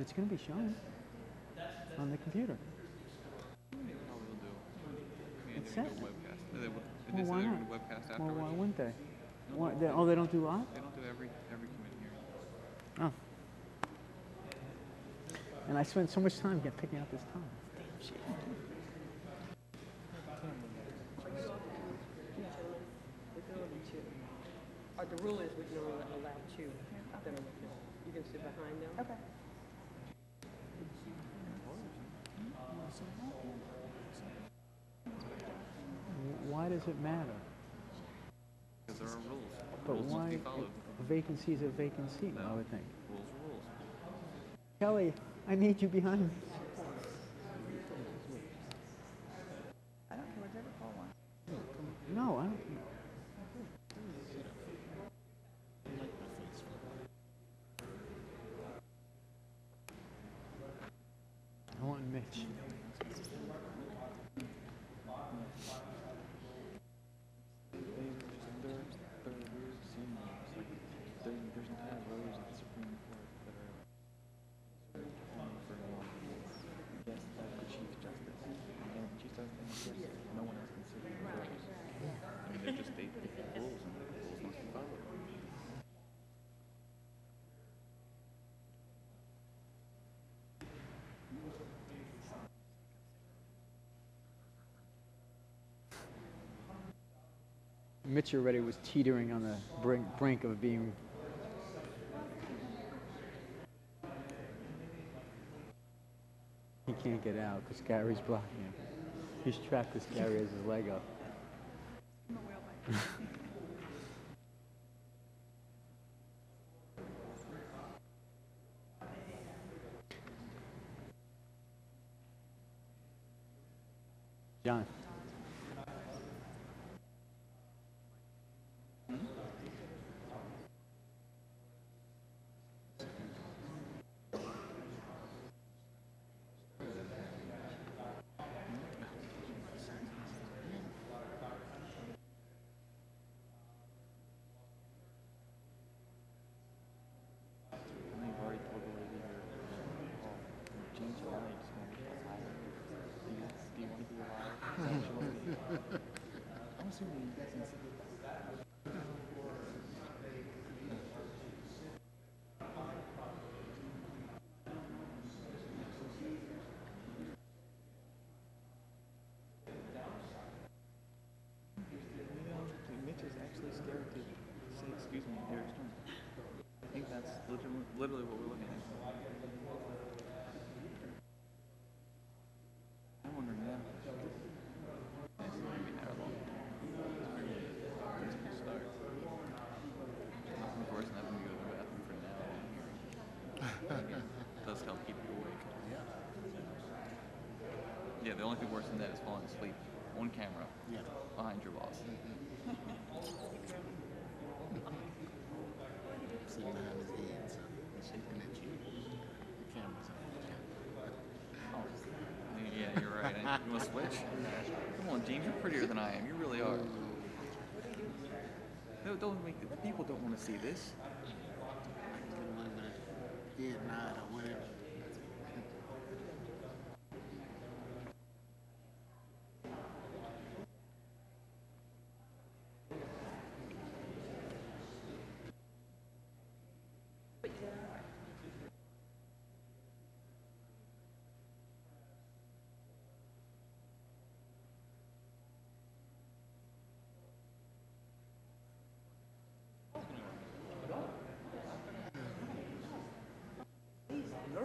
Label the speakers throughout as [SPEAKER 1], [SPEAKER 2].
[SPEAKER 1] but it's going to be shown on the computer.
[SPEAKER 2] Probably will do. I mean,
[SPEAKER 1] It's
[SPEAKER 2] they're
[SPEAKER 1] set.
[SPEAKER 2] do a webcast. They, would- did
[SPEAKER 1] Well,
[SPEAKER 2] they say
[SPEAKER 1] why
[SPEAKER 2] they're
[SPEAKER 1] not?
[SPEAKER 2] gonna
[SPEAKER 1] Well, why wouldn't they? Why, they? Oh, they don't do live?
[SPEAKER 2] They don't do every every committee hearing.
[SPEAKER 1] Oh. And I spent so much time get picking out this time. Damn shit.
[SPEAKER 3] We can only two. Or the rule is we can only allow two that are with us. You can sit behind them.
[SPEAKER 4] Okay.
[SPEAKER 1] Why does it matter?
[SPEAKER 2] Because there are rules.
[SPEAKER 1] But
[SPEAKER 2] rules
[SPEAKER 1] why?
[SPEAKER 2] must be followed.
[SPEAKER 1] A vacancy is a vacancy, I would think.
[SPEAKER 2] Rules are rules.
[SPEAKER 1] Kelly, I need you behind me.
[SPEAKER 4] I don't care whatever Paul wants.
[SPEAKER 1] No, I don't. I want Mitch.
[SPEAKER 2] I mean, they're just state rules, and the rules must be followed.
[SPEAKER 1] Mitch already was teetering on the brink, brink of being. He can't get out because Gary's blocking him. He's trapped because Gary has his leg up. John.
[SPEAKER 5] I've already told the lady here, oh, change your mind, just want to be alive. Do you, do you want to be alive? Is that what you want to be? I'm assuming since Mitch is actually scared to say excuse me to Eric Stern. I think that's literally, literally what we're looking at. I'm wondering now.
[SPEAKER 2] It's not gonna be that long. It's gonna start. Nothing worse than having to go to the bathroom for an hour long hearing. It does help keep you awake. Yeah, Yeah, the only thing worse than that is falling asleep on camera yeah. behind your boss. Mm-hmm.
[SPEAKER 6] Sitting behind his head, so he's shaking at you. The camera's on.
[SPEAKER 2] Oh, yeah, you're right. And you want to switch? Come on, James, you're prettier than I am. You really are. No, don't make the, the people don't want to see this.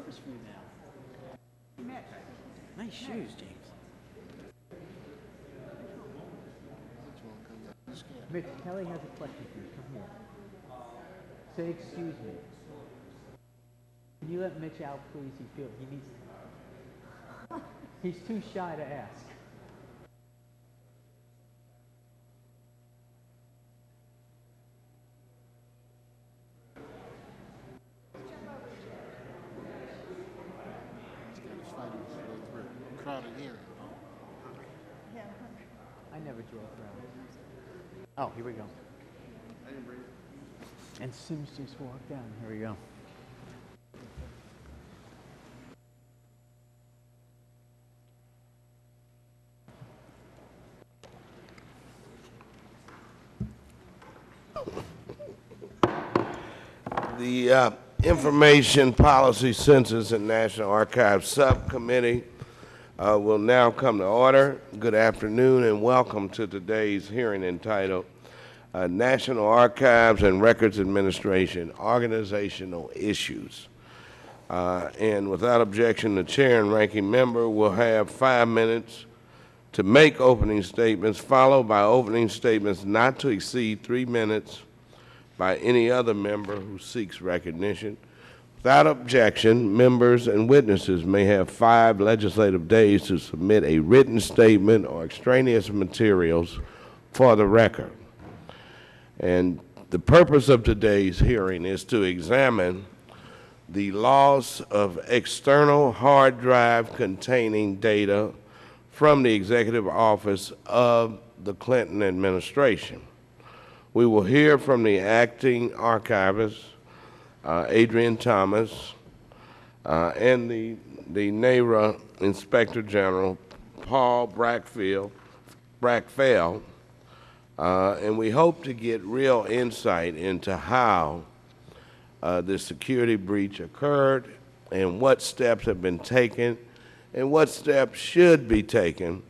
[SPEAKER 1] Nervous for you now. Nice shoes, James. Mitch, Kelly has a question for you. Come here. Say excuse me. Can you let Mitch out, please? He feels he needs. To. He's too shy to ask. Oh, here we go. And Sims just walked down. Here we go.
[SPEAKER 7] The uh, Information Policy Census and National Archives Subcommittee uh, will now come to order. Good afternoon and welcome to today's hearing entitled uh, National Archives and Records Administration Organizational Issues. Uh, And without objection, the chair and ranking member will have five minutes to make opening statements, followed by opening statements not to exceed three minutes by any other member who seeks recognition. Without objection, members and witnesses may have five legislative days to submit a written statement or extraneous materials for the record. And the purpose of today's hearing is to examine the loss of external hard drive containing data from the executive office of the Clinton administration. We will hear from the acting archivist, Adrienne Thomas, uh, and the, the NARA Inspector General, Paul Brackfield, Brackfell, uh, and we hope to get real insight into how uh, the security breach occurred and what steps have been taken and what steps should be taken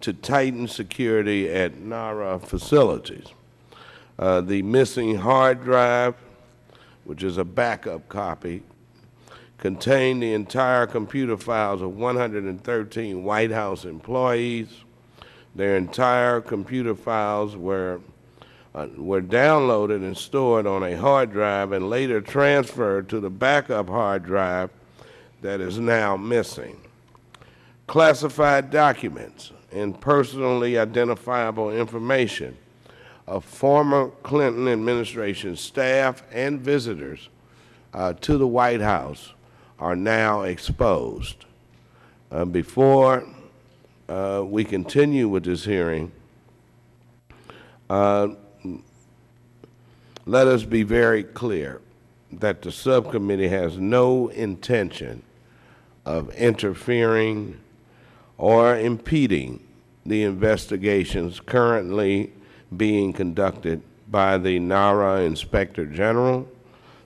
[SPEAKER 7] to tighten security at NARA facilities. Uh, the missing hard drive, which is a backup copy, contained the entire computer files of 113 White House employees. Their entire computer files were, uh, were downloaded and stored on a hard drive and later transferred to the backup hard drive that is now missing. Classified documents and personally identifiable information of former Clinton administration staff and visitors uh, to the White House are now exposed. Uh, before uh, we continue with this hearing, uh, let us be very clear that the subcommittee has no intention of interfering or impeding the investigations currently being conducted by the NARA Inspector General,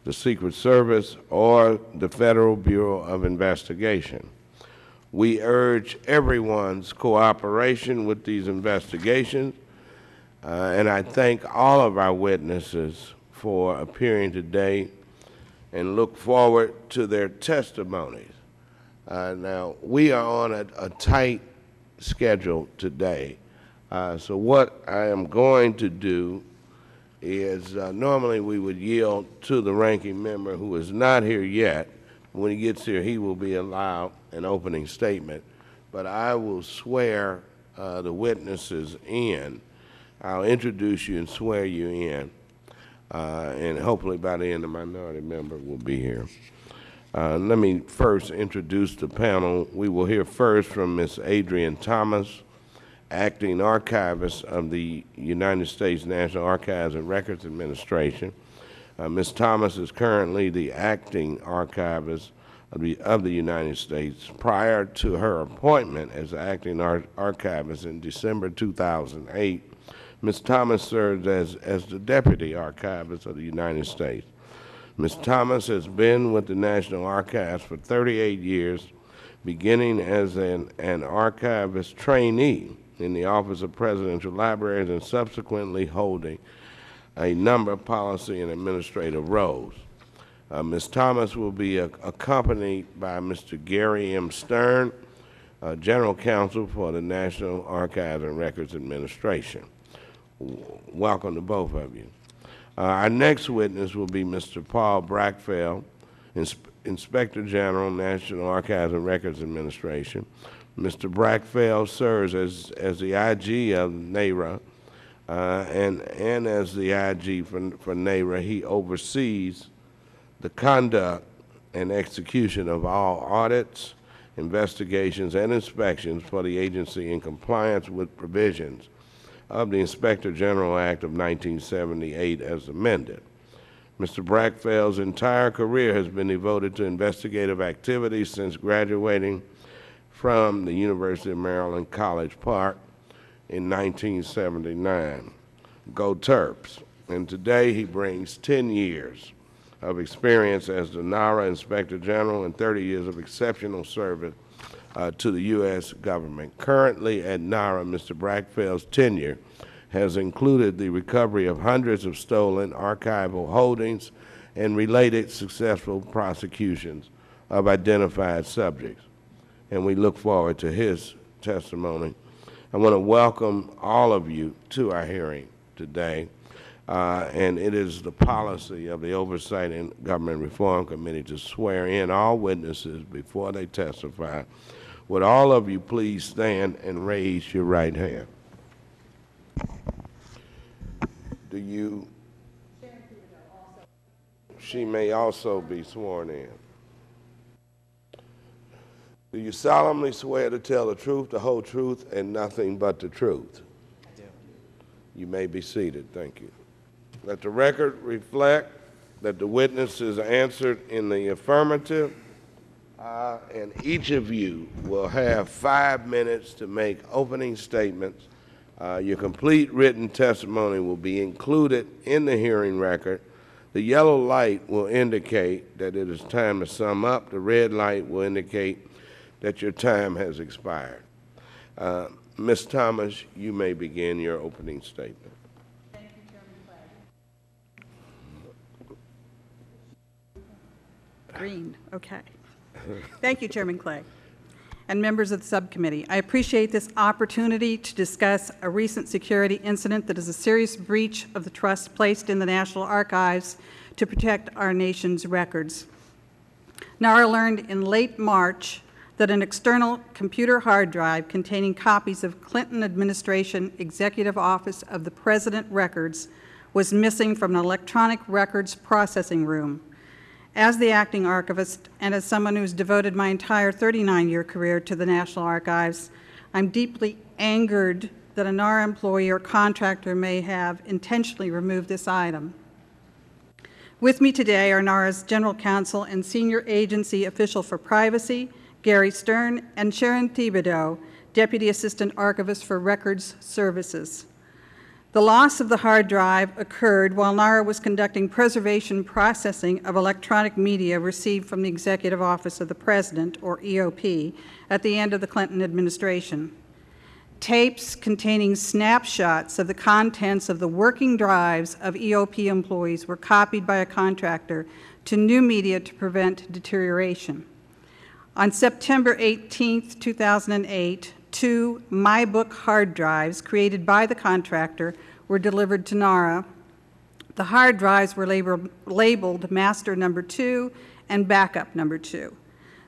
[SPEAKER 7] the Secret Service, or the Federal Bureau of Investigation. We urge everyone's cooperation with these investigations, uh, and I thank all of our witnesses for appearing today and look forward to their testimonies. Uh, now, we are on a, a tight schedule today. Uh, so what I am going to do is uh, normally we would yield to the ranking member who is not here yet. When he gets here, he will be allowed an opening statement. But I will swear uh, the witnesses in. I'll introduce you and swear you in. Uh, and hopefully by the end, the minority member will be here. Uh, let me first introduce the panel. We will hear first from Ms. Adrienne Thomas, acting archivist of the United States National Archives and Records Administration. Uh, Ms. Thomas is currently the acting archivist of the, of the United States. Prior to her appointment as acting ar archivist in December 2008, Ms. Thomas served as, as the deputy archivist of the United States. Ms. Thomas has been with the National Archives for 38 years, beginning as an, an archivist trainee in the Office of Presidential Libraries and subsequently holding a number of policy and administrative roles. Uh, Ms. Thomas will be uh, accompanied by Mr. Gary M. Stern, uh, General Counsel for the National Archives and Records Administration. W welcome to both of you. Uh, our next witness will be Mr. Paul Brachfeld, Ins Inspector General, National Archives and Records Administration. Mr. Brachfeld serves as, as the IG of NARA, uh, and, and as the IG for, for NARA, he oversees the conduct and execution of all audits, investigations, and inspections for the agency in compliance with provisions of the Inspector General Act of 1978 as amended. Mr. Brachfeld's entire career has been devoted to investigative activities since graduating from the University of Maryland College Park in 1979. Go Terps. And today he brings 10 years of experience as the NARA Inspector General and 30 years of exceptional service uh, to the U.S. government. Currently at NARA, Mr. Brachfeld's tenure has included the recovery of hundreds of stolen archival holdings and related successful prosecutions of identified subjects. And we look forward to his testimony. I want to welcome all of you to our hearing today. Uh, and it is the policy of the Oversight and Government Reform Committee to swear in all witnesses before they testify. Would all of you please stand and raise your right hand? Do you? She may also be sworn in. Do you solemnly swear to tell the truth, the whole truth, and nothing but the truth?
[SPEAKER 5] I do.
[SPEAKER 7] You may be seated. Thank you. Let the record reflect that the witnesses answered in the affirmative, uh, and each of you will have five minutes to make opening statements. Uh, your complete written testimony will be included in the hearing record. The yellow light will indicate that it is time to sum up. The red light will indicate that your time has expired. Uh, Ms. Thomas, you may begin your opening statement. Thank you, Chairman Clay.
[SPEAKER 8] Green, okay. Thank you, Chairman Clay, and members of the subcommittee. I appreciate this opportunity to discuss a recent security incident that is a serious breach of the trust placed in the National Archives to protect our nation's records. NARA learned in late March that an external computer hard drive containing copies of Clinton administration Executive Office of the President records was missing from an electronic records processing room. As the acting archivist and as someone who's devoted my entire 39-year career to the National Archives, I'm deeply angered that a NARA employee or contractor may have intentionally removed this item. With me today are NARA's General Counsel and Senior Agency Official for Privacy, Gary Stern, and Sharon Thibodeau, Deputy Assistant Archivist for Records Services. The loss of the hard drive occurred while NARA was conducting preservation processing of electronic media received from the Executive Office of the President, or EOP, at the end of the Clinton administration. Tapes containing snapshots of the contents of the working drives of EOP employees were copied by a contractor to new media to prevent deterioration. On September 18, 2008, two MyBook hard drives created by the contractor were delivered to NARA. The hard drives were labeled, labeled Master Number 2 and Backup Number 2.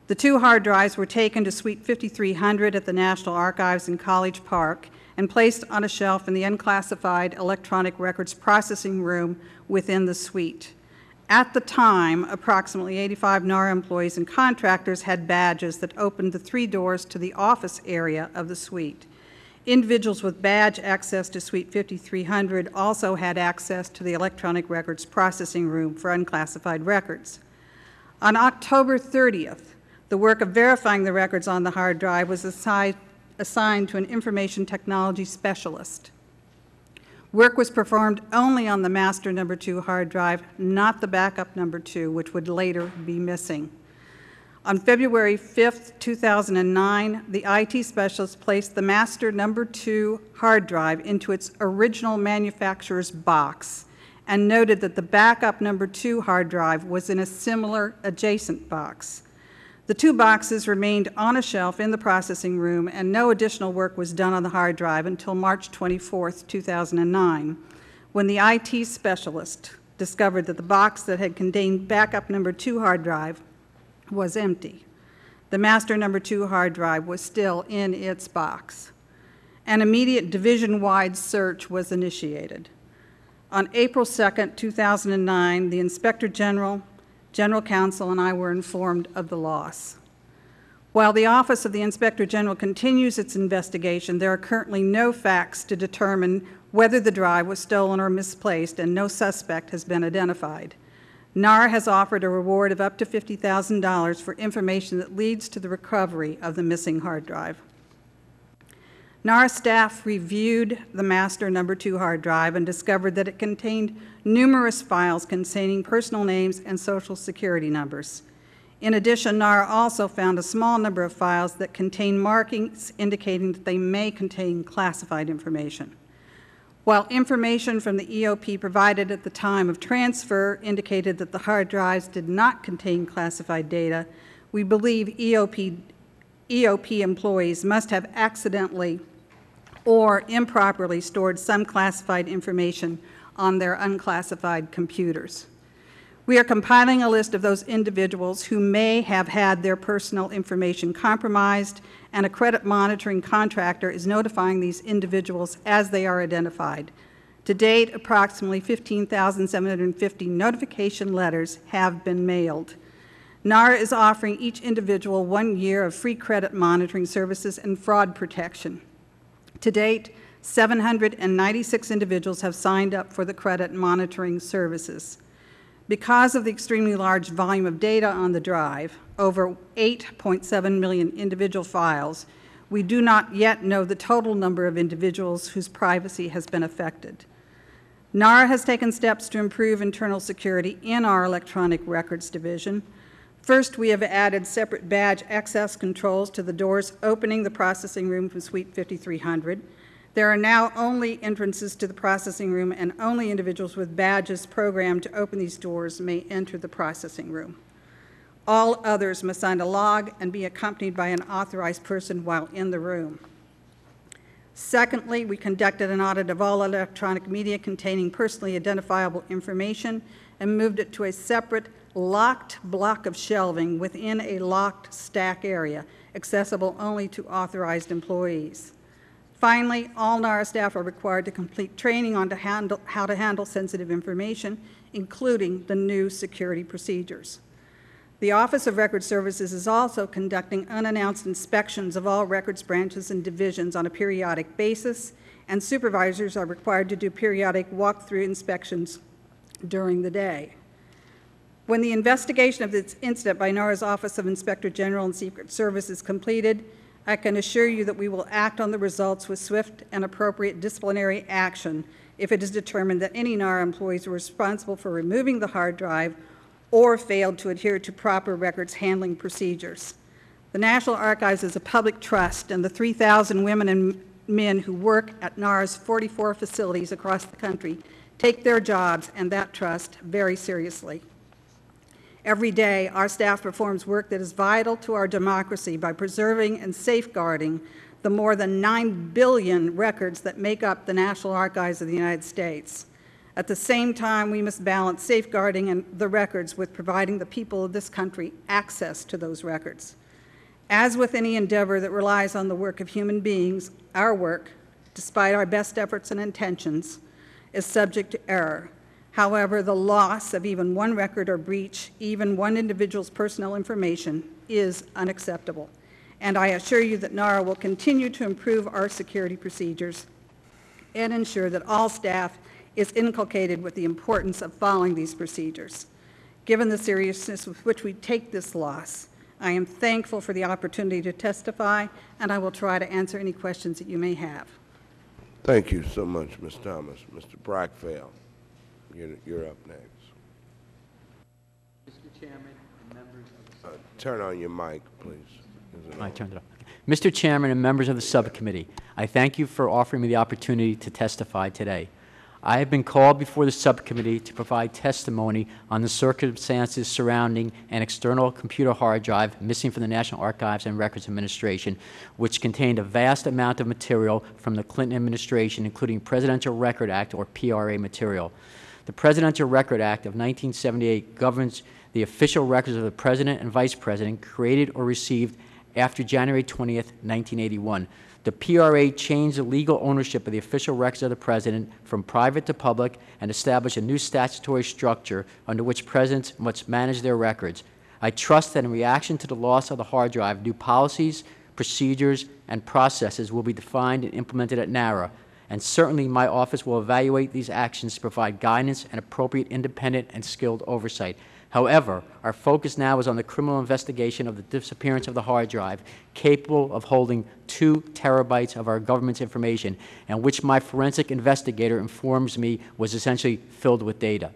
[SPEAKER 8] The two hard drives were taken to Suite 5300 at the National Archives in College Park and placed on a shelf in the unclassified electronic records processing room within the suite. At the time, approximately 85 NARA employees and contractors had badges that opened the three doors to the office area of the suite. Individuals with badge access to Suite 5300 also had access to the electronic records processing room for unclassified records. On October 30th, the work of verifying the records on the hard drive was assi assigned to an information technology specialist. Work was performed only on the master number two hard drive, not the backup number two, which would later be missing. On February 5, 2009, the IT specialist placed the master number two hard drive into its original manufacturer's box and noted that the backup number two hard drive was in a similar adjacent box. The two boxes remained on a shelf in the processing room, and no additional work was done on the hard drive until March 24, 2009, when the IT specialist discovered that the box that had contained backup number two hard drive was empty. The master number two hard drive was still in its box. An immediate division-wide search was initiated. On April 2, 2009, the Inspector General General Counsel and I were informed of the loss. While the Office of the Inspector General continues its investigation, there are currently no facts to determine whether the drive was stolen or misplaced, and no suspect has been identified. NARA has offered a reward of up to $50,000 for information that leads to the recovery of the missing hard drive. NARA staff reviewed the master number two hard drive and discovered that it contained numerous files containing personal names and social security numbers. In addition, NARA also found a small number of files that contain markings indicating that they may contain classified information. While information from the EOP provided at the time of transfer indicated that the hard drives did not contain classified data, we believe EOP, EOP employees must have accidentally or improperly stored some classified information on their unclassified computers. We are compiling a list of those individuals who may have had their personal information compromised, and a credit monitoring contractor is notifying these individuals as they are identified. To date, approximately 15,750 notification letters have been mailed. NARA is offering each individual one year of free credit monitoring services and fraud protection. To date, 796 individuals have signed up for the credit monitoring services. Because of the extremely large volume of data on the drive, over 8.7 million individual files, we do not yet know the total number of individuals whose privacy has been affected. NARA has taken steps to improve internal security in our electronic records division. First, we have added separate badge access controls to the doors opening the processing room from Suite 5300. There are now only entrances to the processing room, and only individuals with badges programmed to open these doors may enter the processing room. All others must sign a log and be accompanied by an authorized person while in the room. Secondly, we conducted an audit of all electronic media containing personally identifiable information and moved it to a separate locked block of shelving within a locked stack area, accessible only to authorized employees. Finally, all NARA staff are required to complete training on to handle, how to handle sensitive information, including the new security procedures. The Office of Record Services is also conducting unannounced inspections of all records branches and divisions on a periodic basis, and supervisors are required to do periodic walkthrough inspections during the day. When the investigation of this incident by NARA's Office of Inspector General and Secret Service is completed, I can assure you that we will act on the results with swift and appropriate disciplinary action if it is determined that any NARA employees were responsible for removing the hard drive or failed to adhere to proper records handling procedures. The National Archives is a public trust, and the 3,000 women and men who work at NARA's 44 facilities across the country take their jobs and that trust very seriously. Every day, our staff performs work that is vital to our democracy by preserving and safeguarding the more than 9 billion records that make up the National Archives of the United States. At the same time, we must balance safeguarding the records with providing the people of this country access to those records. As with any endeavor that relies on the work of human beings, our work, despite our best efforts and intentions, is subject to error. However, the loss of even one record or breach, even one individual's personal information, is unacceptable. And I assure you that NARA will continue to improve our security procedures and ensure that all staff is inculcated with the importance of following these procedures. Given the seriousness with which we take this loss, I am thankful for the opportunity to testify, and I will try to answer any questions that you may have.
[SPEAKER 7] Thank you so much, Ms. Thomas. Mr. Brachfeld. You're, you're up next.
[SPEAKER 9] Mr. Chairman and members of the
[SPEAKER 7] Uh, Turn on your mic, please. Is it
[SPEAKER 1] I
[SPEAKER 7] on?
[SPEAKER 1] turned it off. Mr. Chairman and members of the subcommittee, I thank you for offering me the opportunity to testify today. I have been called before the subcommittee to provide testimony on the circumstances surrounding an external computer hard drive missing from the National Archives and Records Administration, which contained a vast amount of material from the Clinton administration, including Presidential Record Act, or PRA material. The Presidential Record Act of 1978 governs the official records of the President and Vice President created or received after January 20th, 1981. The PRA changed the legal ownership of the official records of the President from private to public and established a new statutory structure under which presidents must manage their records. I trust that in reaction to the loss of the hard drive, new policies, procedures, and processes will be defined and implemented at NARA, and certainly my office will evaluate these actions to provide guidance and appropriate independent and skilled oversight. However, our focus now is on the criminal investigation of the disappearance of the hard drive, capable of holding two terabytes of our government's information, and which my forensic investigator informs me was essentially filled with data.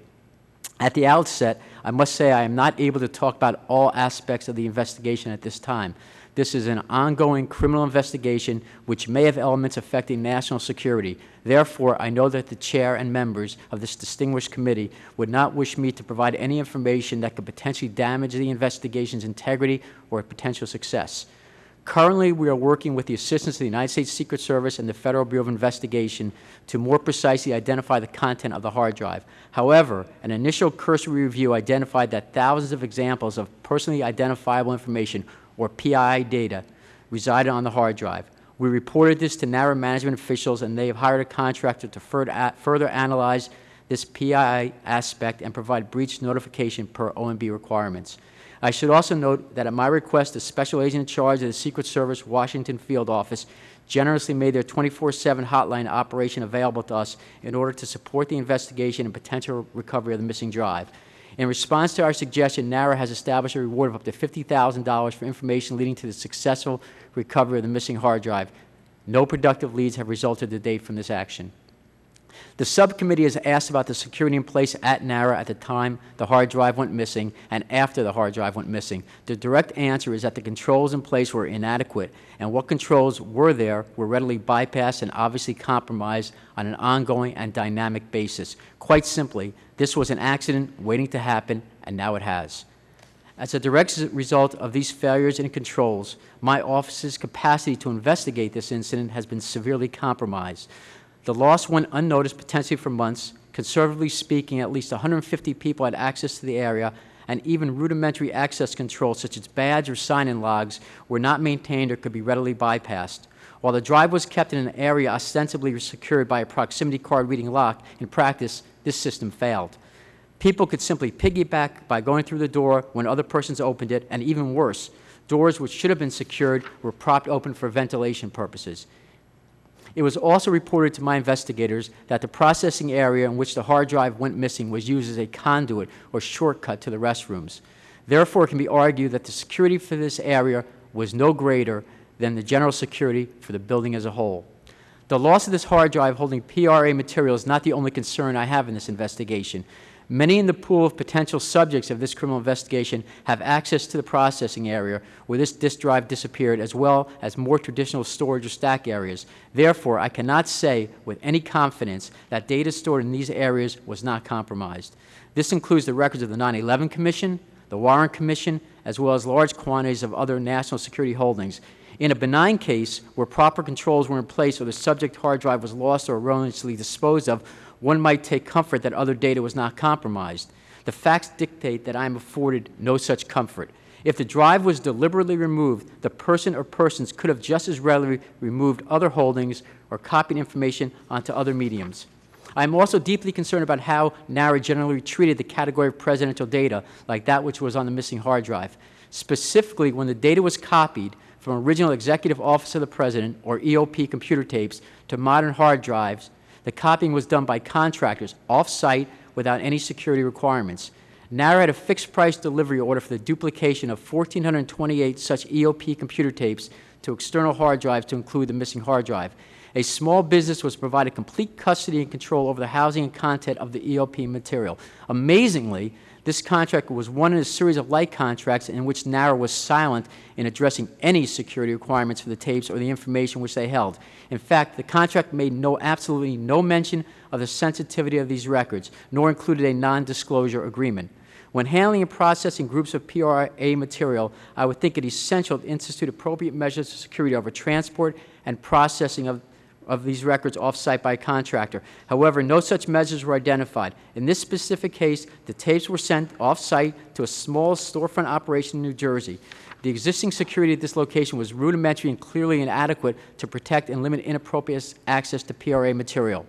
[SPEAKER 1] At the outset, I must say I am not able to talk about all aspects of the investigation at this time. This is an ongoing criminal investigation which may have elements affecting national security. Therefore, I know that the chair and members of this distinguished committee would not wish me to provide any information that could potentially damage the investigation's integrity or potential success. Currently, we are working with the assistance of the United States Secret Service and the Federal Bureau of Investigation to more precisely identify the content of the hard drive. However, an initial cursory review identified that thousands of examples of personally identifiable information, or PII data, resided on the hard drive. We reported this to NARA management officials, and they have hired a contractor to further analyze this PII aspect and provide breach notification per OMB requirements. I should also note that at my request, the special agent in charge of the Secret Service Washington Field Office generously made their 24-7 hotline operation available to us in order to support the investigation and potential recovery of the missing drive. In response to our suggestion, NARA has established a reward of up to $50,000 for information leading to the successful recovery of the missing hard drive. No productive leads have resulted to date from this action. The subcommittee has asked about the security in place at NARA at the time the hard drive went missing and after the hard drive went missing. The direct answer is that the controls in place were inadequate, and what controls were there were readily bypassed and obviously compromised on an ongoing and dynamic basis. Quite simply, this was an accident waiting to happen, and now it has. As a direct result of these failures in controls, my office's capacity to investigate this incident has been severely compromised. The loss went unnoticed potentially for months. Conservatively speaking, at least 150 people had access to the area, and even rudimentary access controls such as badge or sign-in logs were not maintained or could be readily bypassed. While the drive was kept in an area ostensibly secured by a proximity card reading lock, in practice, this system failed. People could simply piggyback by going through the door when other persons opened it, and even worse, doors which should have been secured were propped open for ventilation purposes. It was also reported to my investigators that the processing area in which the hard drive went missing was used as a conduit or shortcut to the restrooms. Therefore, it can be argued that the security for this area was no greater than the general security for the building as a whole. The loss of this hard drive holding PRA material is not the only concern I have in this investigation. Many in the pool of potential subjects of this criminal investigation have access to the processing area where this disk drive disappeared, as well as more traditional storage or stack areas. Therefore, I cannot say with any confidence that data stored in these areas was not compromised. This includes the records of the 9-11 Commission, the Warren Commission, as well as large quantities of other national security holdings. In a benign case where proper controls were in place or the subject hard drive was lost or erroneously disposed of, one might take comfort that other data was not compromised. The facts dictate that I am afforded no such comfort. If the drive was deliberately removed, the person or persons could have just as readily removed other holdings or copied information onto other mediums. I am also deeply concerned about how NARA generally treated the category of presidential data, like that which was on the missing hard drive. Specifically, when the data was copied from original Executive Office of the President, or EOP computer tapes, to modern hard drives, the copying was done by contractors off-site without any security requirements. NARA had a fixed-price delivery order for the duplication of 1,428 such EOP computer tapes to external hard drives to include the missing hard drive. A small business was provided complete custody and control over the housing and content of the EOP material. Amazingly, this contract was one in a series of like contracts in which NARA was silent in addressing any security requirements for the tapes or the information which they held. In fact, the contract made no, absolutely no mention of the sensitivity of these records, nor included a non-disclosure agreement. When handling and processing groups of PRA material, I would think it essential to institute appropriate measures of security over transport and processing of of these records off-site by a contractor. However, no such measures were identified. In this specific case, the tapes were sent off-site to a small storefront operation in New Jersey. The existing security at this location was rudimentary and clearly inadequate to protect and limit inappropriate access to PRA material.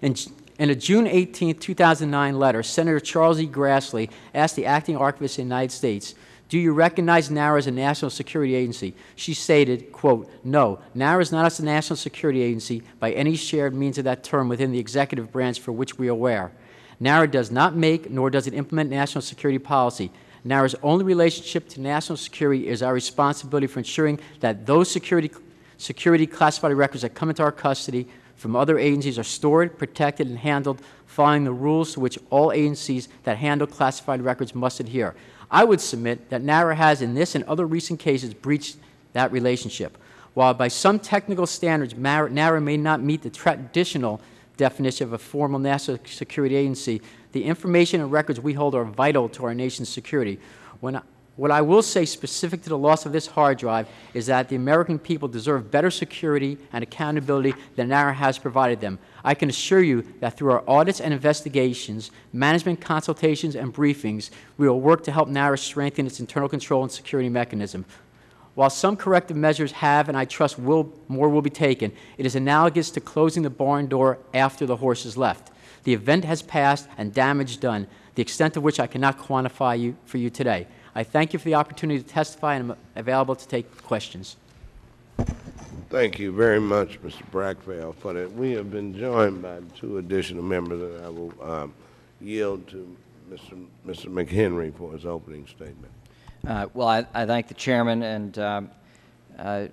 [SPEAKER 1] In, in a June 18, 2009 letter, Senator Charles E. Grassley asked the acting archivist of the United States, do you recognize NARA as a national security agency? She stated, quote, no, NARA is not a national security agency by any shared means of that term within the executive branch for which we are aware. NARA does not make nor does it implement national security policy. NARA's only relationship to national security is our responsibility for ensuring that those security, security classified records that come into our custody from other agencies are stored, protected, and handled following the rules to which all agencies that handle classified records must adhere. I would submit that NARA has, in this and other recent cases, breached that relationship. While by some technical standards, NARA may not meet the traditional definition of a formal national security agency, the information and records we hold are vital to our nation's security. When what I will say specific to the loss of this hard drive is that the American people deserve better security and accountability than NARA has provided them. I can assure you that through our audits and investigations, management consultations, and briefings, we will work to help NARA strengthen its internal control and security mechanism. While some corrective measures have, and I trust will, more will be taken, it is analogous to closing the barn door after the horse is left. The event has passed and damage done, the extent of which I cannot quantify you, for you today. I thank you for the opportunity to testify and I'm available to take questions.
[SPEAKER 7] Thank you very much, Mr. Brachfeld, for that. We have been joined by two additional members, and I will um, yield to Mr. Mr. McHenry for his opening statement.
[SPEAKER 10] Uh, Well, I I thank the chairman, and um, uh,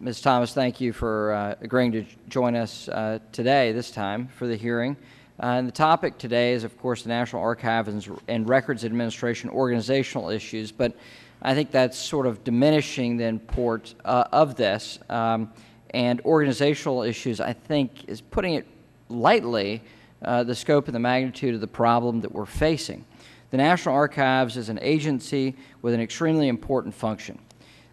[SPEAKER 10] Ms. Thomas, thank you for uh, agreeing to join us uh, today, this time, for the hearing. Uh, And the topic today is, of course, the National Archives and- Records Administration organizational issues, but I think that's sort of diminishing the import uh, of this. Um, And organizational issues, I think, is putting it lightly, uh, the scope and the magnitude of the problem that we're facing. The National Archives is an agency with an extremely important function.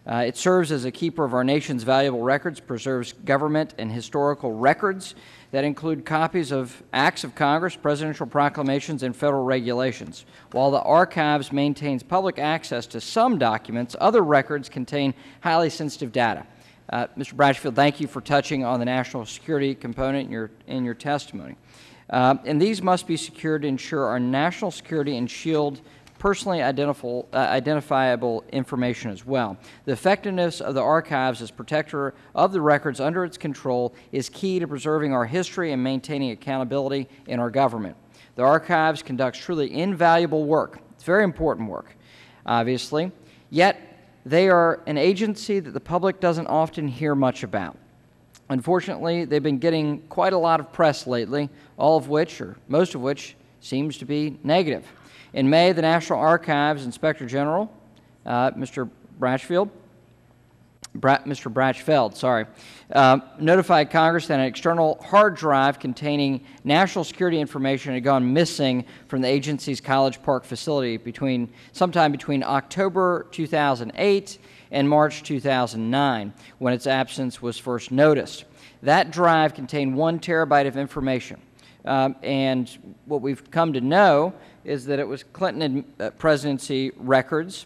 [SPEAKER 10] Uh, it serves as a keeper of our nation's valuable records, preserves government and historical records that include copies of acts of Congress, presidential proclamations, and federal regulations. While the archives maintains public access to some documents, other records contain highly sensitive data. Uh, Mr. Bratchfield, thank you for touching on the national security component in your, in your testimony. Uh, and these must be secured to ensure our national security and shield personally identifiable, uh, information as well. The effectiveness of the archives as protector of the records under its control is key to preserving our history and maintaining accountability in our government. The archives conducts truly invaluable work. It's very important work, obviously. Yet, they are an agency that the public doesn't often hear much about. Unfortunately, they've been getting quite a lot of press lately, all of which, or most of which, seems to be negative. In May, the National Archives Inspector General, uh, Mr. Bratchfield, Bra Mr. Brachfeld, sorry, uh, notified Congress that an external hard drive containing national security information had gone missing from the agency's College Park facility between sometime between October 2008 and March 2009, when its absence was first noticed. That drive contained one terabyte of information. Um, and what we've come to know is that it was Clinton uh, presidency records,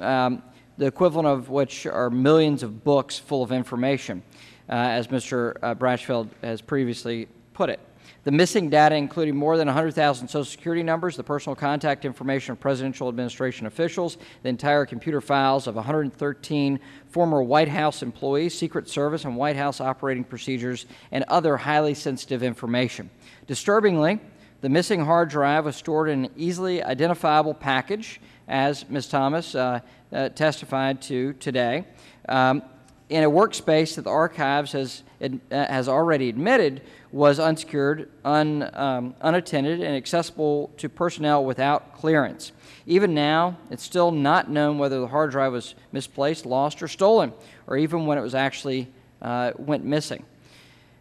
[SPEAKER 10] um, the equivalent of which are millions of books full of information, uh, as Mr. Uh, Brachfeld has previously put it. The missing data included more than 100,000 Social Security numbers, the personal contact information of presidential administration officials, the entire computer files of 113 former White House employees, Secret Service, and White House operating procedures, and other highly sensitive information. Disturbingly, the missing hard drive was stored in an easily identifiable package, as Ms. Thomas uh, uh, testified to today, um, in a workspace that the archives has, uh, has already admitted was unsecured, un, um, unattended, and accessible to personnel without clearance. Even now, it's still not known whether the hard drive was misplaced, lost, or stolen, or even when it was actually uh, went missing.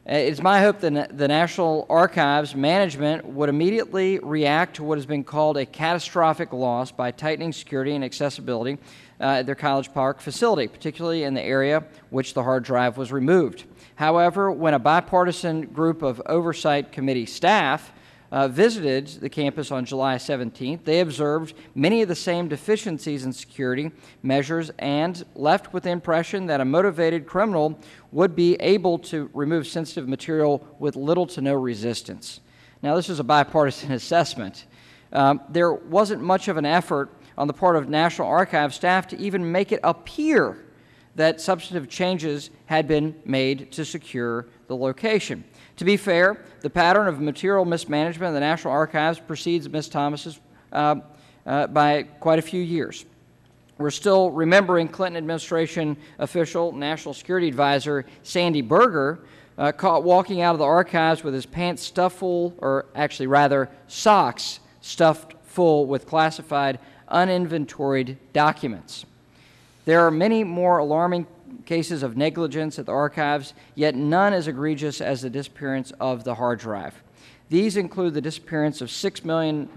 [SPEAKER 10] Uh, It's my hope that the National Archives management would immediately react to what has been called a catastrophic loss by tightening security and accessibility uh, at their College Park facility, particularly in the area which the hard drive was removed. However, when a bipartisan group of oversight committee staff uh, visited the campus on July 17th, they observed many of the same deficiencies in security measures and left with the impression that a motivated criminal would be able to remove sensitive material with little to no resistance. Now, this is a bipartisan assessment. Um, there wasn't much of an effort on the part of National Archives staff to even make it appear that substantive changes had been made to secure the location. To be fair, the pattern of material mismanagement of the National Archives precedes Ms. Thomas's uh, uh, by quite a few years. We're still remembering Clinton administration official, National Security Advisor Sandy Berger, uh, caught walking out of the archives with his pants stuffed full, or actually rather, socks stuffed full with classified, uninventoried documents. There are many more alarming cases of negligence at the archives, yet none as egregious as the disappearance of the hard drive. These include the disappearance of $6 million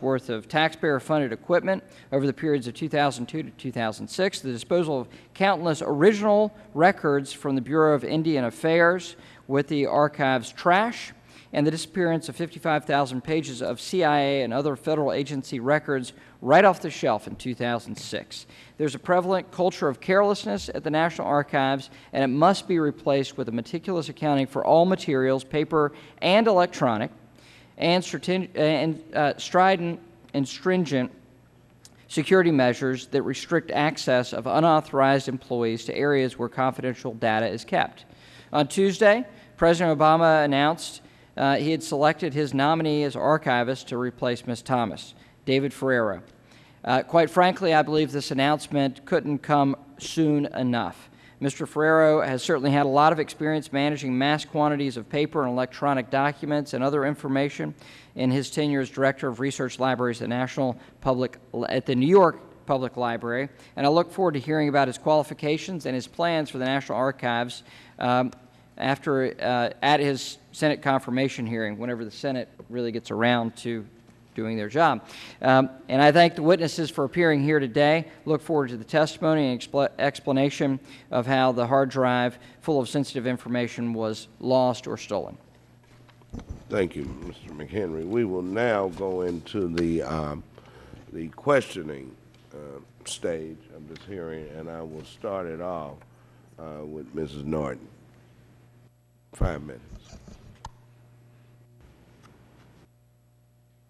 [SPEAKER 10] worth of taxpayer funded equipment over the periods of 2002 to 2006, the disposal of countless original records from the Bureau of Indian Affairs with the archive's trash, and the disappearance of 55,000 pages of CIA and other federal agency records right off the shelf in 2006. There's a prevalent culture of carelessness at the National Archives, and it must be replaced with a meticulous accounting for all materials, paper and electronic, and, and uh, strident and stringent security measures that restrict access of unauthorized employees to areas where confidential data is kept. On Tuesday, President Obama announced uh, he had selected his nominee as archivist to replace Ms. Thomas, David Ferriero. Uh, quite frankly, I believe this announcement couldn't come soon enough. Mr. Ferriero has certainly had a lot of experience managing mass quantities of paper and electronic documents and other information in his tenure as Director of Research Libraries at National Public at the New York Public Library, and I look forward to hearing about his qualifications and his plans for the National Archives um, after uh, at his Senate confirmation hearing, whenever the Senate really gets around to doing their job. Um, and I thank the witnesses for appearing here today. Look forward to the testimony and expl explanation of how the hard drive full of sensitive information was lost or stolen.
[SPEAKER 7] Thank you, Mr. McHenry. We will now go into the, um, the questioning uh, stage of this hearing, and I will start it off uh, with Mrs. Norton. Five minutes.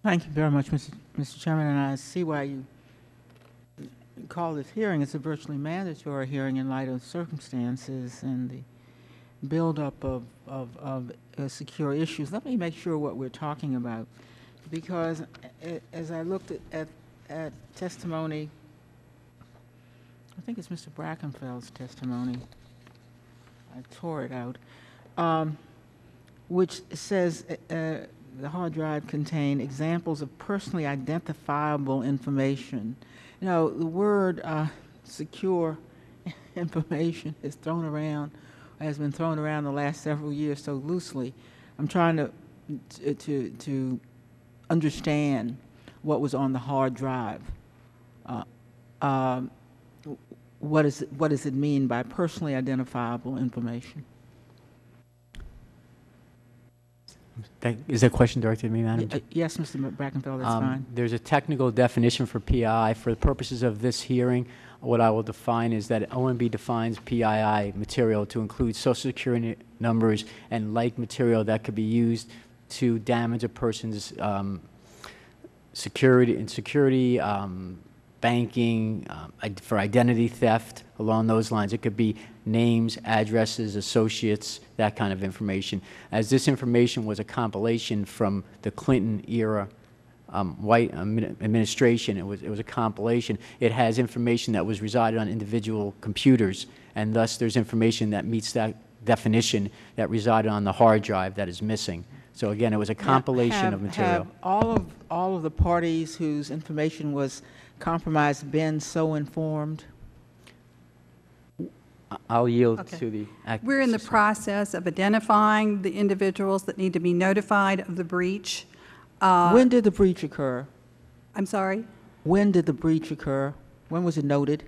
[SPEAKER 9] Thank you very much, Mr. Mr. Chairman, and I see why you call this hearing. It's a virtually mandatory hearing in light of circumstances and the buildup of, of, of uh, secure issues. Let me make sure what we're talking about, because as I looked at, at, at testimony, I think it's Mr. Brachfeld's testimony. I tore it out, um, which says uh, uh, the hard drive contained examples of personally identifiable information. You know, the word uh, secure information is thrown around, has been thrown around the last several years so loosely. I'm trying to, to, to, understand what was on the hard drive. Uh, um, what, is what does it mean by personally identifiable information?
[SPEAKER 1] Is that question directed to me, Madam
[SPEAKER 9] Y- uh, Yes, Mr. Brachfeld, that's
[SPEAKER 1] Um,
[SPEAKER 9] fine.
[SPEAKER 1] There's a technical definition for PII. For the purposes of this hearing, what I will define is that OMB defines PII material to include social security numbers and like material that could be used to damage a person's um, security and security, um, banking, um, for identity theft, along those lines. It could be names, addresses, associates, that kind of information. As this information was a compilation from the Clinton era um, White administration, it was, it was a compilation. It has information that was resided on individual computers, and thus there's information that meets that definition that resided on the hard drive that is missing. So again, it was a compilation
[SPEAKER 9] have-
[SPEAKER 1] of material.
[SPEAKER 9] Have all of, all of the parties whose information was compromised been so informed?
[SPEAKER 1] I- I'll yield
[SPEAKER 8] Okay.
[SPEAKER 1] to the.
[SPEAKER 8] We're in the process of identifying the individuals that need to be notified of the breach. Uh,
[SPEAKER 9] When did the breach occur?
[SPEAKER 8] I'm sorry?
[SPEAKER 9] When did the breach occur? When was it noted?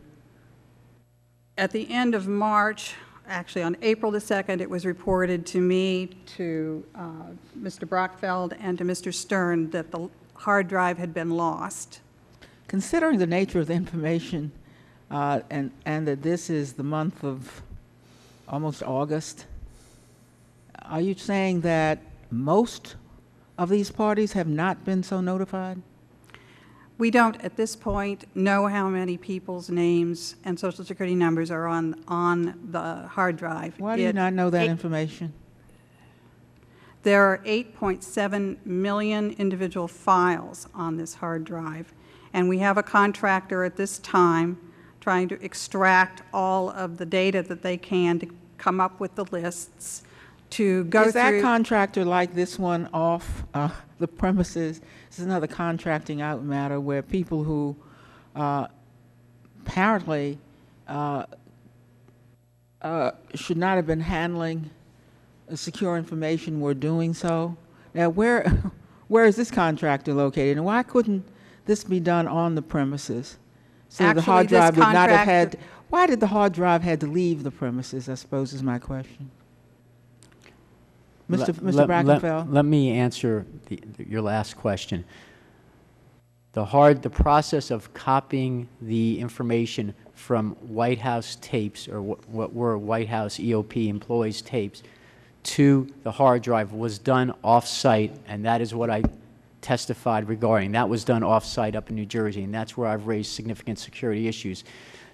[SPEAKER 8] At the end of March, actually on April the 2nd, it was reported to me, to uh, Mr. Brachfeld, and to Mr. Stern that the hard drive had been lost.
[SPEAKER 9] Considering the nature of the information, uh, and, and that this is the month of almost August, are you saying that most of these parties have not been so notified?
[SPEAKER 8] We don't, at this point, know how many people's names and social security numbers are on, on the hard drive.
[SPEAKER 9] Why do you not know that
[SPEAKER 8] it-
[SPEAKER 9] information?
[SPEAKER 8] There are 8.7 million individual files on this hard drive, and we have a contractor at this time trying to extract all of the data that they can to come up with the lists, to go through.
[SPEAKER 9] Is that contractor like this one off uh, the premises? This is another contracting out matter where people who uh, apparently uh, uh, should not have been handling secure information were doing so. Now, where, where is this contractor located, and why couldn't this be done on the premises? So the
[SPEAKER 8] Actually,
[SPEAKER 9] hard
[SPEAKER 8] this
[SPEAKER 9] drive would not have had, why did the hard drive had to leave the premises, I suppose is my question. Mr.
[SPEAKER 1] Let-
[SPEAKER 9] Mr.
[SPEAKER 1] let- let-
[SPEAKER 9] Brachfeld?
[SPEAKER 1] Let me answer the- your last question. The hard, the process of copying the information from White House tapes, or what what were White House EOP employees' tapes, to the hard drive was done off-site, and that is what I testified regarding. That was done off-site up in New Jersey, and that's where I've raised significant security issues.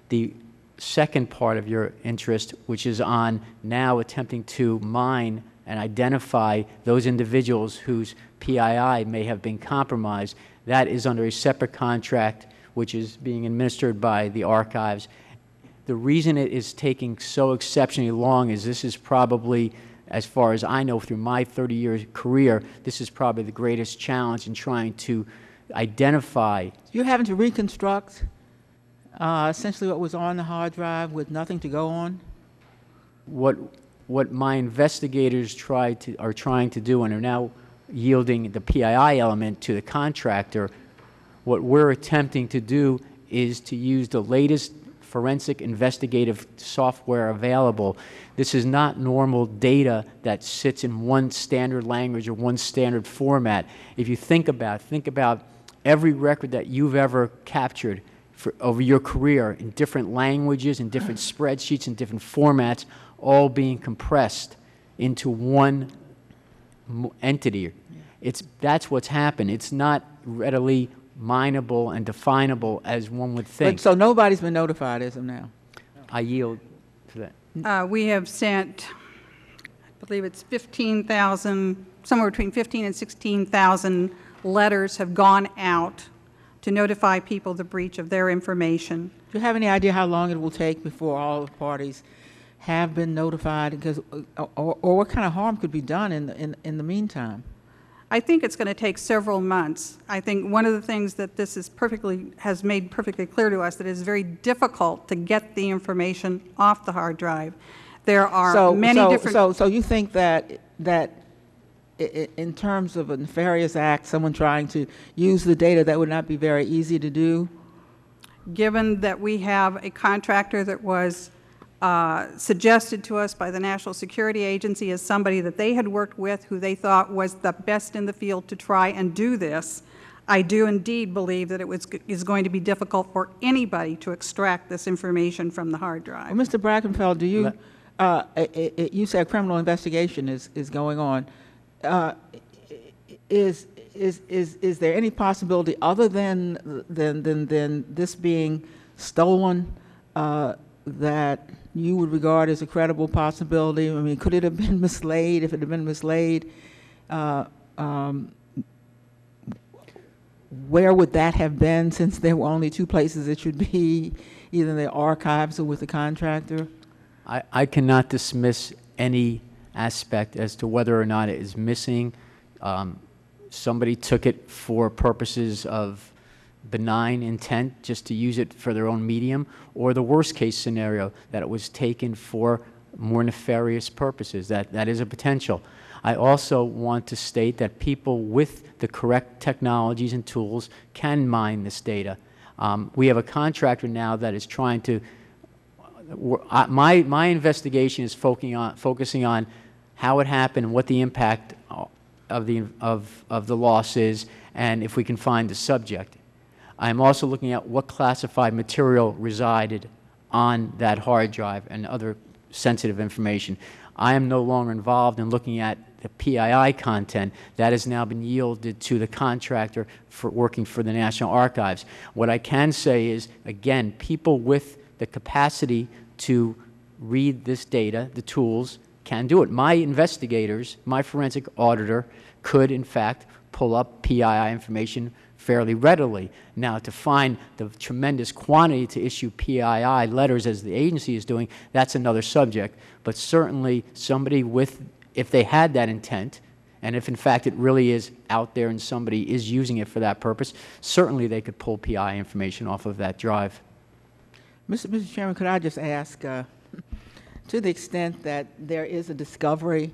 [SPEAKER 1] The second part of your interest, which is on now attempting to mine and identify those individuals whose PII may have been compromised, that is under a separate contract which is being administered by the archives. The reason it is taking so exceptionally long is this is probably, as far as I know through my 30-year career, this is probably the greatest challenge in trying to identify
[SPEAKER 9] You're having to reconstruct uh, essentially what was on the hard drive with nothing to go on?
[SPEAKER 1] what, what my investigators tried to, are trying to do and are now yielding the PII element to the contractor, what we're attempting to do is to use the latest forensic investigative software available. This is not normal data that sits in one standard language or one standard format. If you think about, think about every record that you've ever captured for, over your career in different languages, in different spreadsheets, in different formats, all being compressed into one entity. It's, that's what's happened. It's not readily mineable and definable as one would think.
[SPEAKER 9] But, so nobody's been notified as of now?
[SPEAKER 1] I yield to that.
[SPEAKER 8] Uh, We have sent, I believe it's 15,000, somewhere between 15 and 16,000 letters have gone out to notify people the breach of their information.
[SPEAKER 9] Do you have any idea how long it will take before all the parties have been notified? Because, uh, or, or what kind of harm could be done in, the- in, in the meantime?
[SPEAKER 8] I think it's going to take several months. I think one of the things that this is perfectly, has made perfectly clear to us, that it is very difficult to get the information off the hard drive. There are
[SPEAKER 9] So-
[SPEAKER 8] many
[SPEAKER 9] so-
[SPEAKER 8] different.
[SPEAKER 9] So, so you think that, that in terms of a nefarious act, someone trying to use the data, that would not be very easy to do?
[SPEAKER 8] given that we have a contractor that was uh, suggested to us by the National Security Agency as somebody that they had worked with, who they thought was the best in the field to try and do this, I do indeed believe that it was, is going to be difficult for anybody to extract this information from the hard drive.
[SPEAKER 9] Well, Mr. Brachfeld, do you, uh, i- i- i- you said criminal investigation is, is going on. Uh, Is, is, is, is there any possibility other than, than, than, than this being stolen uh, that you would regard as a credible possibility? I mean, could it have been mislaid? If it had been mislaid, uh, um, where would that have been since there were only two places it should be, either in the archives or with the contractor?
[SPEAKER 1] I, I cannot dismiss any aspect as to whether or not it is missing. Um, Somebody took it for purposes of benign intent, just to use it for their own medium, or the worst-case scenario, that it was taken for more nefarious purposes. That, that is a potential. I also want to state that people with the correct technologies and tools can mine this data. Um, We have a contractor now that is trying to we're- my, my investigation is focusing on, focusing on how it happened, what the impact of the, of, of the loss is, and if we can find the subject. I'm also looking at what classified material resided on that hard drive and other sensitive information. I am no longer involved in looking at the PII content. That has now been yielded to the contractor for working for the National Archives. What I can say is, again, people with the capacity to read this data, the tools, can do it. My investigators, my forensic auditor, could in fact pull up PII information fairly readily. Now, to find the tremendous quantity to issue PII letters as the agency is doing, that's another subject. But certainly, somebody with, if they had that intent, and if in fact it really is out there and somebody is using it for that purpose, certainly they could pull PI information off of that drive.
[SPEAKER 9] Mr. Mr. Chairman, could I just ask, uh, to the extent that there is a discovery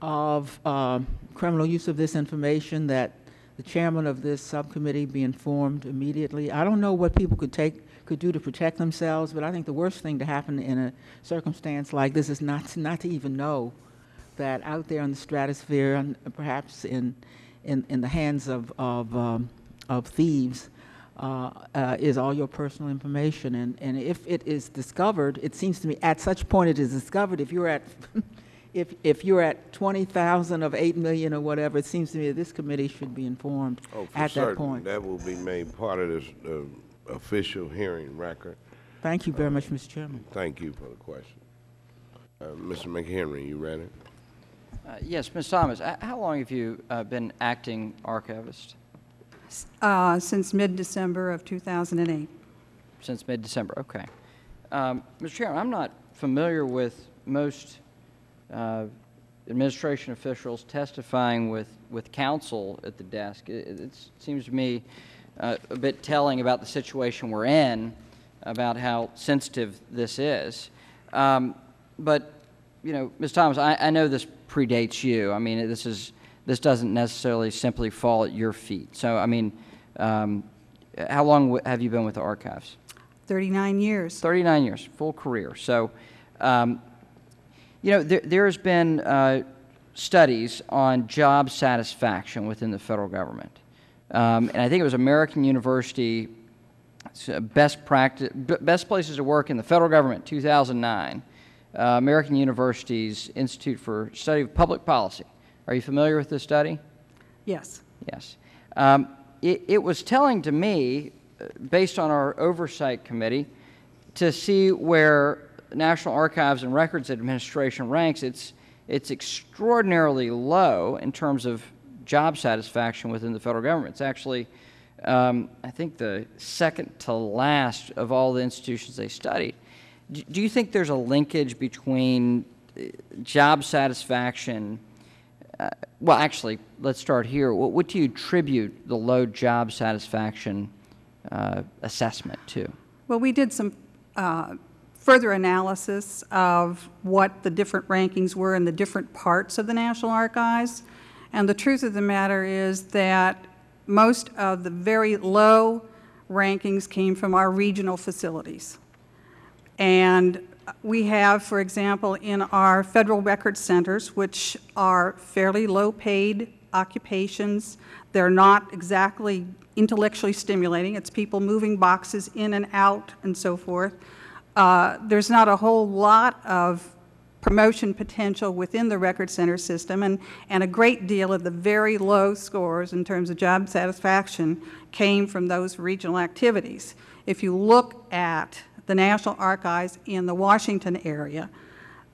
[SPEAKER 9] of um, criminal use of this information, that the chairman of this subcommittee be informed immediately? I don't know what people could take, could do to protect themselves, but I think the worst thing to happen in a circumstance like this is not, to- not to even know that out there in the stratosphere, and perhaps in, in, in the hands of, of, um, of thieves, uh, uh, is all your personal information. And, and if it is discovered, it seems to me at such point it is discovered, if you're at, if, if you're at 20,000 of 8 million or whatever, it seems to me that this committee should be informed
[SPEAKER 7] Oh, for
[SPEAKER 9] at that
[SPEAKER 7] certain,
[SPEAKER 9] point.
[SPEAKER 7] that will be made part of this uh, official hearing record.
[SPEAKER 9] Thank you very much, Mr. Chairman.
[SPEAKER 7] Thank you for the question. Uh, Mr. McHenry, you ready?
[SPEAKER 10] Uh, Yes, Ms. Thomas, h- how long have you uh, been acting archivist?
[SPEAKER 8] Uh, Since mid-December of 2008.
[SPEAKER 10] Since mid-December, okay. Um, Mr. Chairman, I'm not familiar with most uh, administration officials testifying with, with counsel at the desk. It, it seems to me uh, a bit telling about the situation we're in, about how sensitive this is. Um, But, you know, Ms. Thomas, I, I know this predates you. I mean, this is, this doesn't necessarily simply fall at your feet. So, I mean, um, how long w- have you been with the archives?
[SPEAKER 8] 39 years.
[SPEAKER 10] 39 years, full career. So, um, you know, there, there's been uh, studies on job satisfaction within the federal government. Um, and I think it was American University, best, practice, best places to work in the federal government, 2009. Uh, American University's Institute for Study of Public Policy. Are you familiar with this study?
[SPEAKER 8] Yes.
[SPEAKER 10] Yes. Um, it, it was telling to me, uh, based on our oversight committee, to see where National Archives and Records Administration ranks, it's, it's extraordinarily low in terms of job satisfaction within the federal government. It's actually, um, I think, the second to last of all the institutions they studied. Do you think there's a linkage between uh, job satisfaction? Uh, well, actually, let's start here. What, what do you attribute the low job satisfaction uh, assessment to?
[SPEAKER 8] Well, we did some uh, further analysis of what the different rankings were in the different parts of the National Archives. And the truth of the matter is that most of the very low rankings came from our regional facilities. And we have, for example, in our federal record centers, which are fairly low-paid occupations, they're not exactly intellectually stimulating. It's people moving boxes in and out and so forth. Uh, There's not a whole lot of promotion potential within the record center system, and, and a great deal of the very low scores in terms of job satisfaction came from those regional activities. If you look at the National Archives in the Washington area,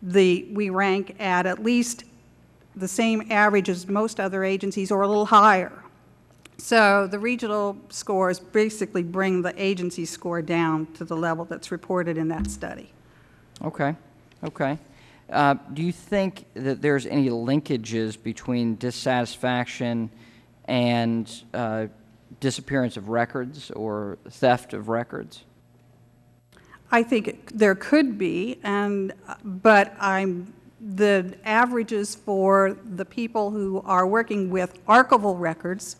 [SPEAKER 8] the, we rank at at least the same average as most other agencies or a little higher. So the regional scores basically bring the agency score down to the level that's reported in that study.
[SPEAKER 10] Okay, okay. Uh, do you think that there's any linkages between dissatisfaction and uh, disappearance of records or theft of records?
[SPEAKER 8] I think it- there could be, and, but I'm, the averages for the people who are working with archival records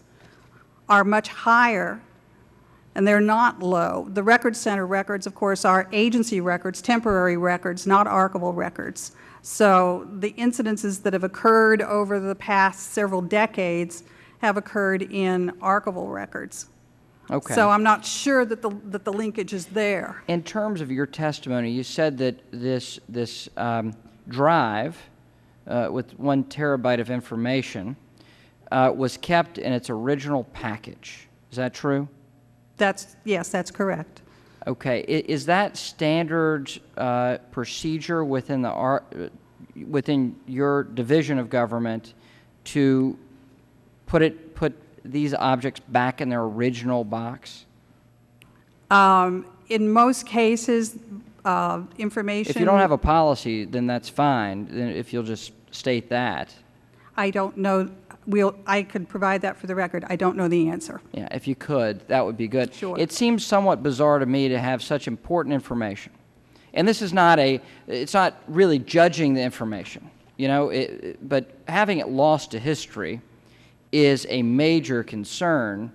[SPEAKER 8] are much higher, and they're not low. The Record Center records, of course, are agency records, temporary records, not archival records. So the incidences that have occurred over the past several decades have occurred in archival records.
[SPEAKER 10] Okay.
[SPEAKER 8] So I'm not sure that the, that the linkage is there.
[SPEAKER 10] In terms of your testimony, you said that this, this um, drive uh, with one terabyte of information uh, was kept in its original package. Is that true?
[SPEAKER 8] That's, yes, that's correct.
[SPEAKER 10] Okay. I- Is that standard uh, procedure within the uh, within your division of government to put it, put these objects back in their original box?
[SPEAKER 8] Um, In most cases, uh, information...
[SPEAKER 10] If you don't have a policy, then that's fine, then if you'll just state that.
[SPEAKER 8] I don't know, we'll, I could provide that for the record. I don't know the answer.
[SPEAKER 10] Yeah, if you could, that would be good.
[SPEAKER 8] Sure.
[SPEAKER 10] It seems somewhat bizarre to me to have such important information. And this is not a, it's not really judging the information, you know, it, but having it lost to history is a major concern,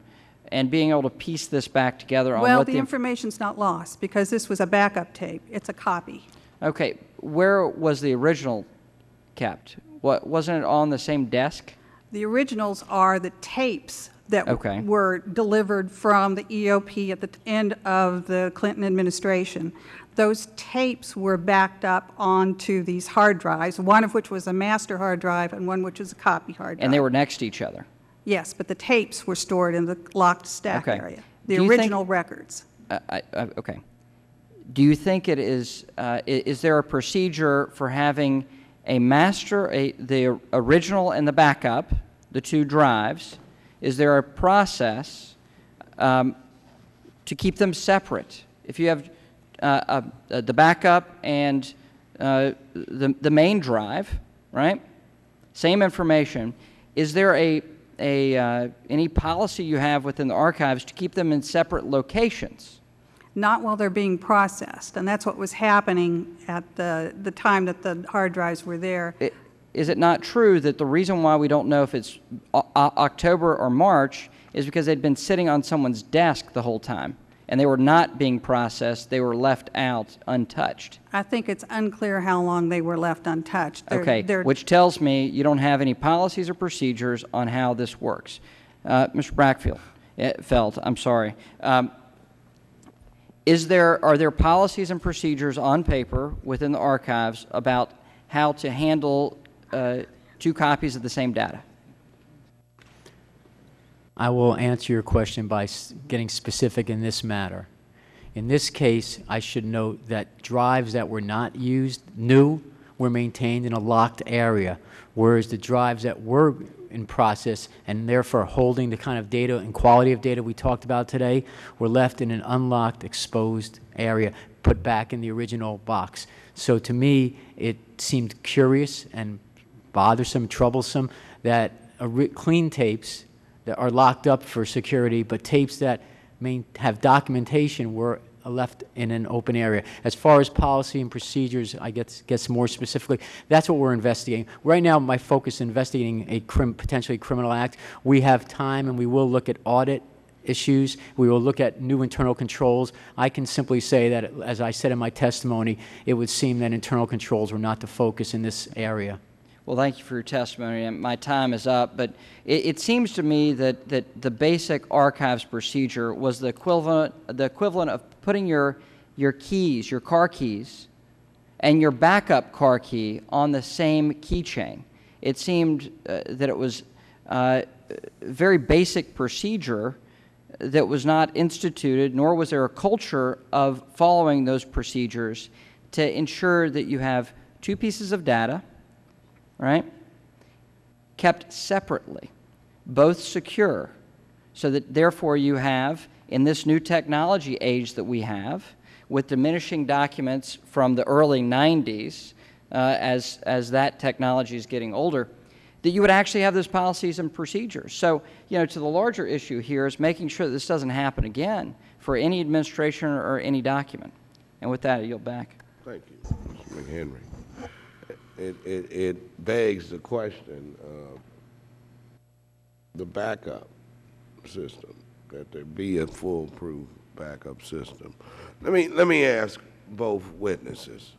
[SPEAKER 10] and being able to piece this back together on
[SPEAKER 8] Well, the
[SPEAKER 10] the... inf-
[SPEAKER 8] information's not lost, because this was a backup tape. It's a copy.
[SPEAKER 10] Okay, where was the original kept? What, wasn't it on the same desk?
[SPEAKER 8] The originals are the tapes that
[SPEAKER 10] Okay.
[SPEAKER 8] were delivered from the EOP at the end of the Clinton administration. Those tapes were backed up onto these hard drives, one of which was a master hard drive and one which was a copy hard drive.
[SPEAKER 10] And they were next to each other?
[SPEAKER 8] Yes, but the tapes were stored in the locked stack
[SPEAKER 10] Okay.
[SPEAKER 8] area, the
[SPEAKER 10] you think-
[SPEAKER 8] original records.
[SPEAKER 10] I- I- I- Okay. Do you think it is, uh, is there a procedure for having a master, a, the original and the backup, the two drives? Is there a process um, to keep them separate? If you have uh, uh, the backup and uh, the, the main drive, right? Same information. Is there a, a, uh, any policy you have within the archives to keep them in separate locations?
[SPEAKER 8] Not while they're being processed, and that's what was happening at the, the time that the hard drives were there.
[SPEAKER 10] I- Is it not true that the reason why we don't know if it's October or March is because they'd been sitting on someone's desk the whole time, and they were not being processed, they were left out untouched?
[SPEAKER 8] I think it's unclear how long they were left untouched. They're-
[SPEAKER 10] Okay,
[SPEAKER 8] they're-
[SPEAKER 10] which tells me you don't have any policies or procedures on how this works. Uh, Mr. Brackfield, eh, Felt, I'm sorry. Um, Is there, are there policies and procedures on paper within the archives about how to handle uh, two copies of the same data?
[SPEAKER 1] I will answer your question by getting specific in this matter. In this case, I should note that drives that were not used, new, were maintained in a locked area, whereas the drives that were in process and therefore holding the kind of data and quality of data we talked about today were left in an unlocked, exposed area, put back in the original box. So to me, it seemed curious and bothersome, troublesome, that clean tapes that are locked up for security, but tapes that have documentation were left in an open area. As far as policy and procedures, I guess, guess more specifically, that's what we're investigating. Right now, my focus is investigating a crim, potentially criminal act. We have time, and we will look at audit issues. We will look at new internal controls. I can simply say that, as I said in my testimony, it would seem that internal controls were not the focus in this area.
[SPEAKER 10] Well, thank you for your testimony, my time is up, but it, it seems to me that, that the basic archives procedure was the equivalent, the equivalent of putting your, your keys, your car keys, and your backup car key on the same keychain. It seemed uh, that it was uh, a very basic procedure that was not instituted, nor was there a culture of following those procedures to ensure that you have two pieces of data, right? Kept separately, both secure, so that therefore you have, in this new technology age that we have, with diminishing documents from the early 90s, uh, as, as that technology is getting older, that you would actually have those policies and procedures. So, you know, to the larger issue here is making sure that this doesn't happen again for any administration or any document. And with that, I yield back.
[SPEAKER 7] Thank you, Mr. McHenry. It, it, it begs the question of the backup system, that there be a foolproof backup system. Let me, let me ask both witnesses.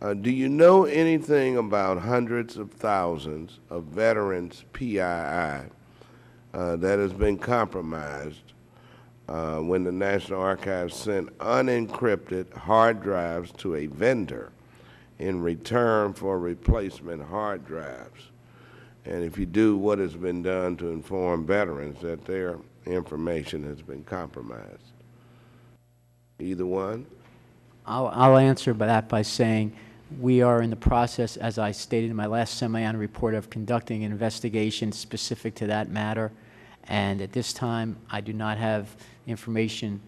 [SPEAKER 7] Uh, do you know anything about hundreds of thousands of veterans' PII uh, that has been compromised uh, when the National Archives sent unencrypted hard drives to a vendor in return for replacement hard drives? And if you do, what has been done to inform veterans that their information has been compromised? Either one?
[SPEAKER 1] I'll, I'll answer by that by saying We are in the process, as I stated in my last semi-annual report, of conducting an investigation specific to that matter. And at this time, I do not have information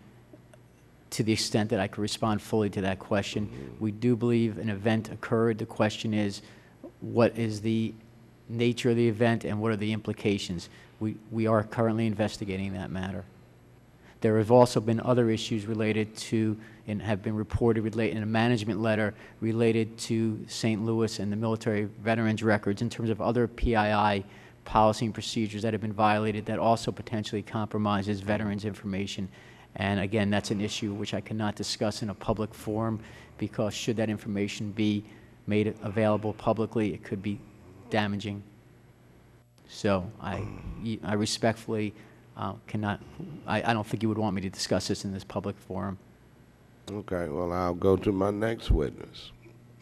[SPEAKER 1] to the extent that I could respond fully to that question. We do believe an event occurred. The question is, what is the nature of the event and what are the implications? We, we are currently investigating that matter. There have also been other issues related to, and have been reported relate, in a management letter related to St. Louis and the military veterans records in terms of other PII policy and procedures that have been violated that also potentially compromises veterans' information. And again, that's an issue which I cannot discuss in a public forum because should that information be made available publicly, it could be damaging. So I, I respectfully uh, cannot, I, I don't think you would want me to discuss this in this public forum.
[SPEAKER 7] Okay, well, I'll go to my next witness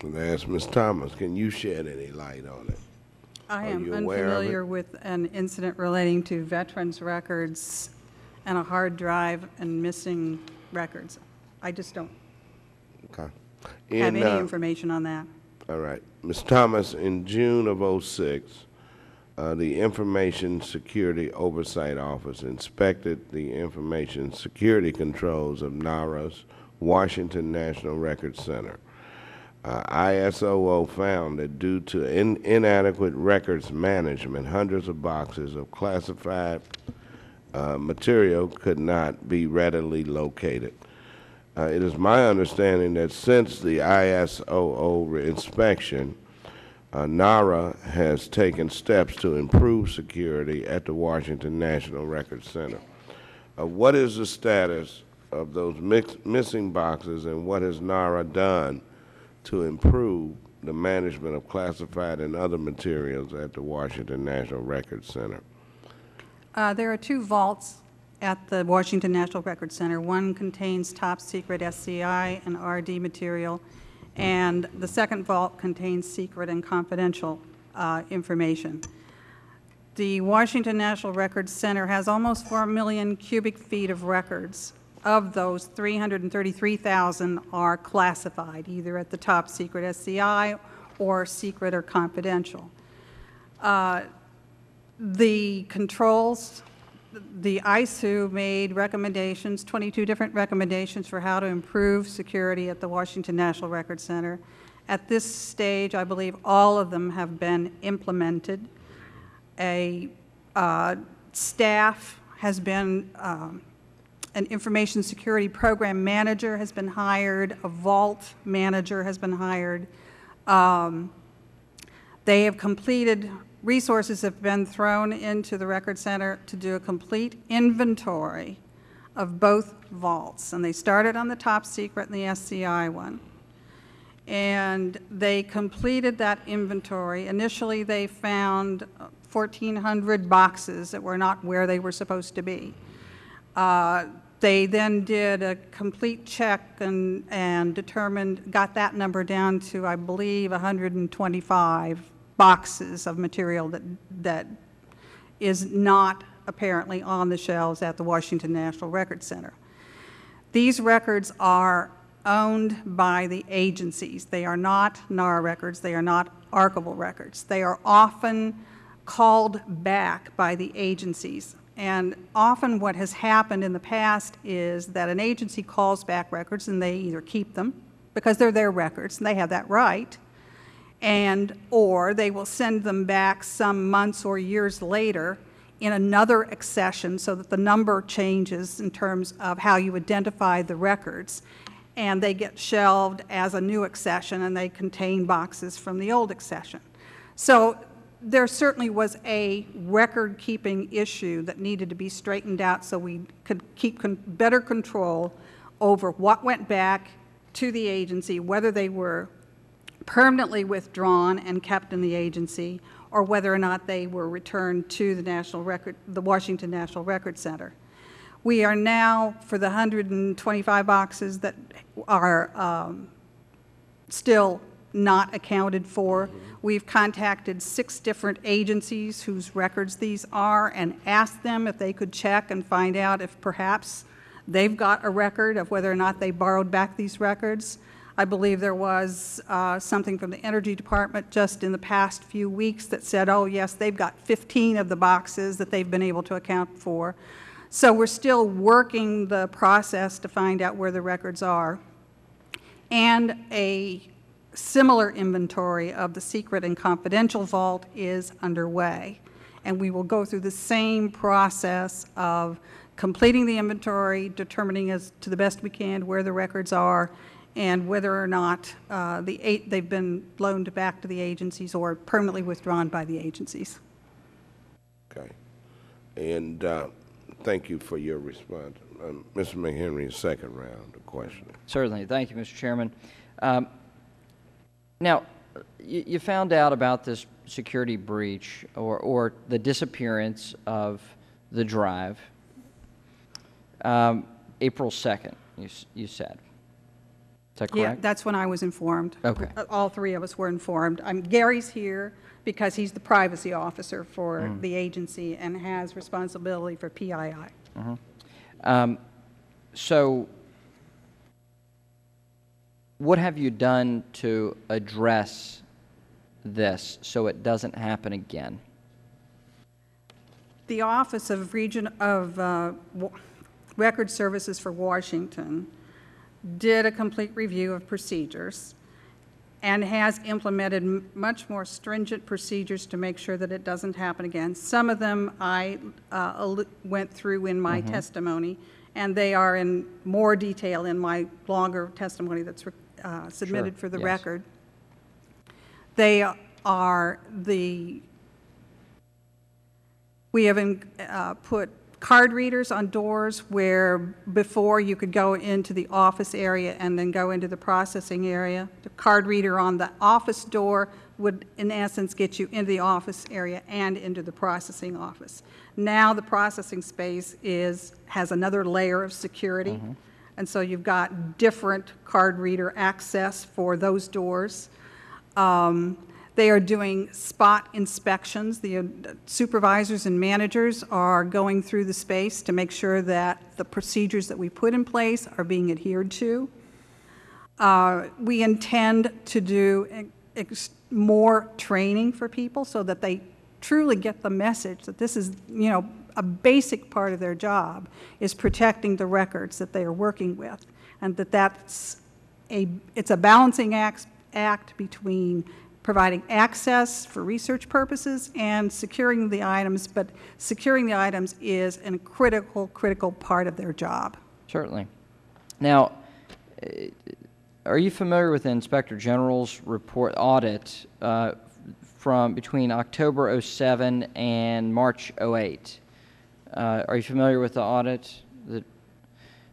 [SPEAKER 7] and ask Ms. Thomas, can you shed any light on it?
[SPEAKER 8] I
[SPEAKER 7] Are
[SPEAKER 8] am
[SPEAKER 7] you aware of it?
[SPEAKER 8] unfamiliar with an incident relating to veterans' records and a hard drive and missing records. I just don't
[SPEAKER 7] Okay.
[SPEAKER 8] have
[SPEAKER 7] In,
[SPEAKER 8] any
[SPEAKER 7] uh,
[SPEAKER 8] information on that.
[SPEAKER 7] All right. Ms. Thomas, in June of '06, uh, the Information Security Oversight Office inspected the information security controls of NARA's Washington National Records Center. Uh, ISOO found that due to in- inadequate records management, hundreds of boxes of classified uh, material could not be readily located. Uh, It is my understanding that since the ISOO inspection, uh, NARA has taken steps to improve security at the Washington National Records Center. Uh, What is the status of those missing boxes, and what has NARA done to improve the management of classified and other materials at the Washington National Records Center?
[SPEAKER 8] Uh, There are two vaults at the Washington National Records Center. One contains top-secret SCI and RD material, and the second vault contains secret and confidential uh, information. The Washington National Records Center has almost 4 million cubic feet of records. Of those, 333,000 are classified, either at the top-secret SCI or secret or confidential. Uh, the controls, the ISOO made recommendations, 22 different recommendations for how to improve security at the Washington National Record Center. At this stage, I believe all of them have been implemented. A uh, staff has been, um, an information security program manager has been hired, a vault manager has been hired. Um, they have completed, resources have been thrown into the Record Center to do a complete inventory of both vaults. And they started on the top secret and the SCI one. And they completed that inventory. Initially, they found 1,400 boxes that were not where they were supposed to be. Uh, They then did a complete check and, and determined, got that number down to, I believe, 125 boxes of material that, that is not apparently on the shelves at the Washington National Record Center. These records are owned by the agencies. They are not NARA records. They are not archival records. They are often called back by the agencies. And often what has happened in the past is that an agency calls back records and they either keep them because they're their records and they have that right, and, or they will send them back some months or years later in another accession so that the number changes in terms of how you identify the records, and they get shelved as a new accession and they contain boxes from the old accession. So there certainly was a record-keeping issue that needed to be straightened out so we could keep con better control over what went back to the agency, whether they were permanently withdrawn and kept in the agency, or whether or not they were returned to the National Record, the Washington National Record Center. We are now, for the 125 boxes that are um, still not accounted for, we've contacted six different agencies whose records these are and asked them if they could check and find out if perhaps they've got a record of whether or not they borrowed back these records. I believe there was uh, something from the Energy Department just in the past few weeks that said, oh, yes, they've got 15 of the boxes that they've been able to account for. So we're still working the process to find out where the records are. And a similar inventory of the secret and confidential vault is underway. And we will go through the same process of completing the inventory, determining as to the best we can where the records are, and whether or not uh, the eight, they've been loaned back to the agencies or permanently withdrawn by the agencies.
[SPEAKER 7] Okay. And uh, thank you for your response. Um, Mr. McHenry, second round of questioning.
[SPEAKER 10] Certainly. Thank you, Mr. Chairman. Um, Now, you you found out about this security breach or or the disappearance of the drive um, April 2nd, you you said. Is that
[SPEAKER 8] Yeah, that's when I was informed.
[SPEAKER 10] Okay.
[SPEAKER 8] Uh, All three of us were informed. Um, Gary's here because he's the privacy officer for
[SPEAKER 10] Mm.
[SPEAKER 8] the agency and has responsibility for PII.
[SPEAKER 10] Um, So what have you done to address this so it doesn't happen again?
[SPEAKER 8] The Office of Region of uh, Record Services for Washington did a complete review of procedures and has implemented m- much more stringent procedures to make sure that it doesn't happen again. Some of them I uh, went through in my testimony, and they are in more detail in my longer testimony that's uh, submitted for the
[SPEAKER 10] yes.
[SPEAKER 8] record. They are the we have in- uh, put card readers on doors where before you could go into the office area and then go into the processing area. The card reader on the office door would, in essence, get you into the office area and into the processing office. Now, the processing space is, has another layer of security, and so you've got different card reader access for those doors. Um, They are doing spot inspections. The uh, supervisors and managers are going through the space to make sure that the procedures that we put in place are being adhered to. Uh, We intend to do more training for people so that they truly get the message that this is, you know, a basic part of their job is protecting the records that they are working with, and that that's a, it's a balancing act, act between providing access for research purposes and securing the items, but securing the items is a critical, critical part of their job.
[SPEAKER 10] Certainly. Now, eh, are you familiar with the Inspector General's report audit uh, from between October '07 and March '08? Uh, Are you familiar with the audit that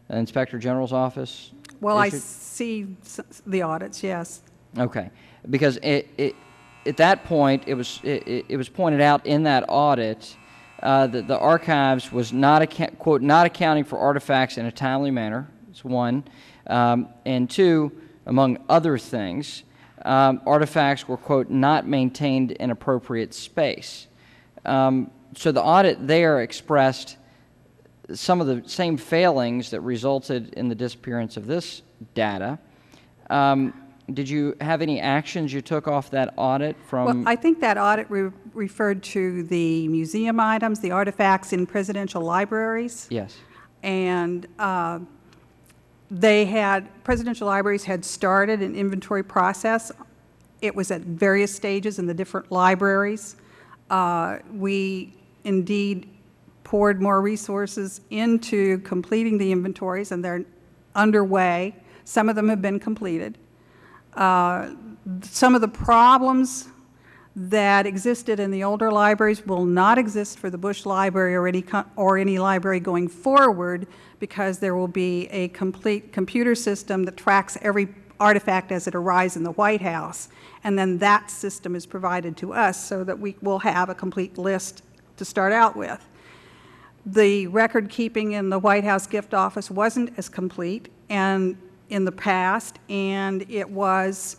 [SPEAKER 10] the Inspector General's office?
[SPEAKER 8] Well, I see the audits, yes.
[SPEAKER 10] Okay, because it, it, at that point, it was, it, it- was pointed out in that audit uh, that the archives was not, quote, "not accounting for artifacts in a timely manner," is one. Um, And two, among other things, um, artifacts were, quote, "not maintained in appropriate space." Um, So the audit there expressed some of the same failings that resulted in the disappearance of this data. Um, Did you have any actions you took off that audit from? Well?
[SPEAKER 8] I think that audit re- referred to the museum items, the artifacts in presidential libraries.
[SPEAKER 10] Yes,
[SPEAKER 8] And uh, they had, presidential libraries had started an inventory process. It was at various stages in the different libraries. Uh, We indeed poured more resources into completing the inventories, and they're underway. Some of them have been completed. Uh, Some of the problems that existed in the older libraries will not exist for the Bush Library or any, or any library going forward because there will be a complete computer system that tracks every artifact as it arrives in the White House. And then that system is provided to us so that we will have a complete list to start out with. The record keeping in the White House gift office wasn't as complete and in the past, and it was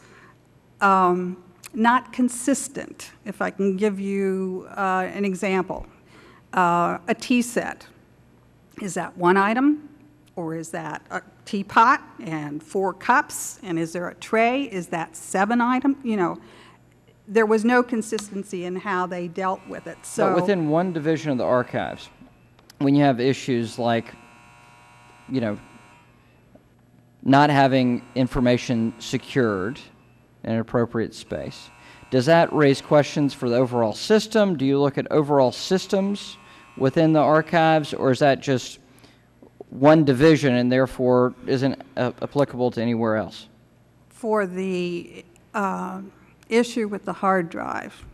[SPEAKER 8] um, not consistent. If I can give you uh, an example, uh, a tea set is that one item, Or is that a teapot and four cups? And is there a tray? Is that seven item? You know, there was no consistency in how they dealt with it, so.
[SPEAKER 10] But within one division of the archives, when you have issues like, you know, not having information secured in an appropriate space, does that raise questions for the overall system? Do you look at overall systems within the archives, or is that just one division and therefore isn't uh, applicable to anywhere else?
[SPEAKER 8] for the uh, issue with the hard drive,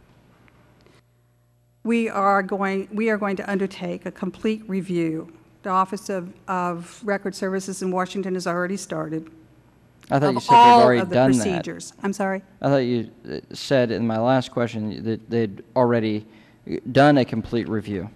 [SPEAKER 8] we are going, we are going to undertake a complete review. The Office of, of Record Services in Washington has already started.
[SPEAKER 10] I thought you said they've already
[SPEAKER 8] of the
[SPEAKER 10] done that.
[SPEAKER 8] procedures. I'm sorry?
[SPEAKER 10] I thought you uh, said in my last question that they'd already done a complete review.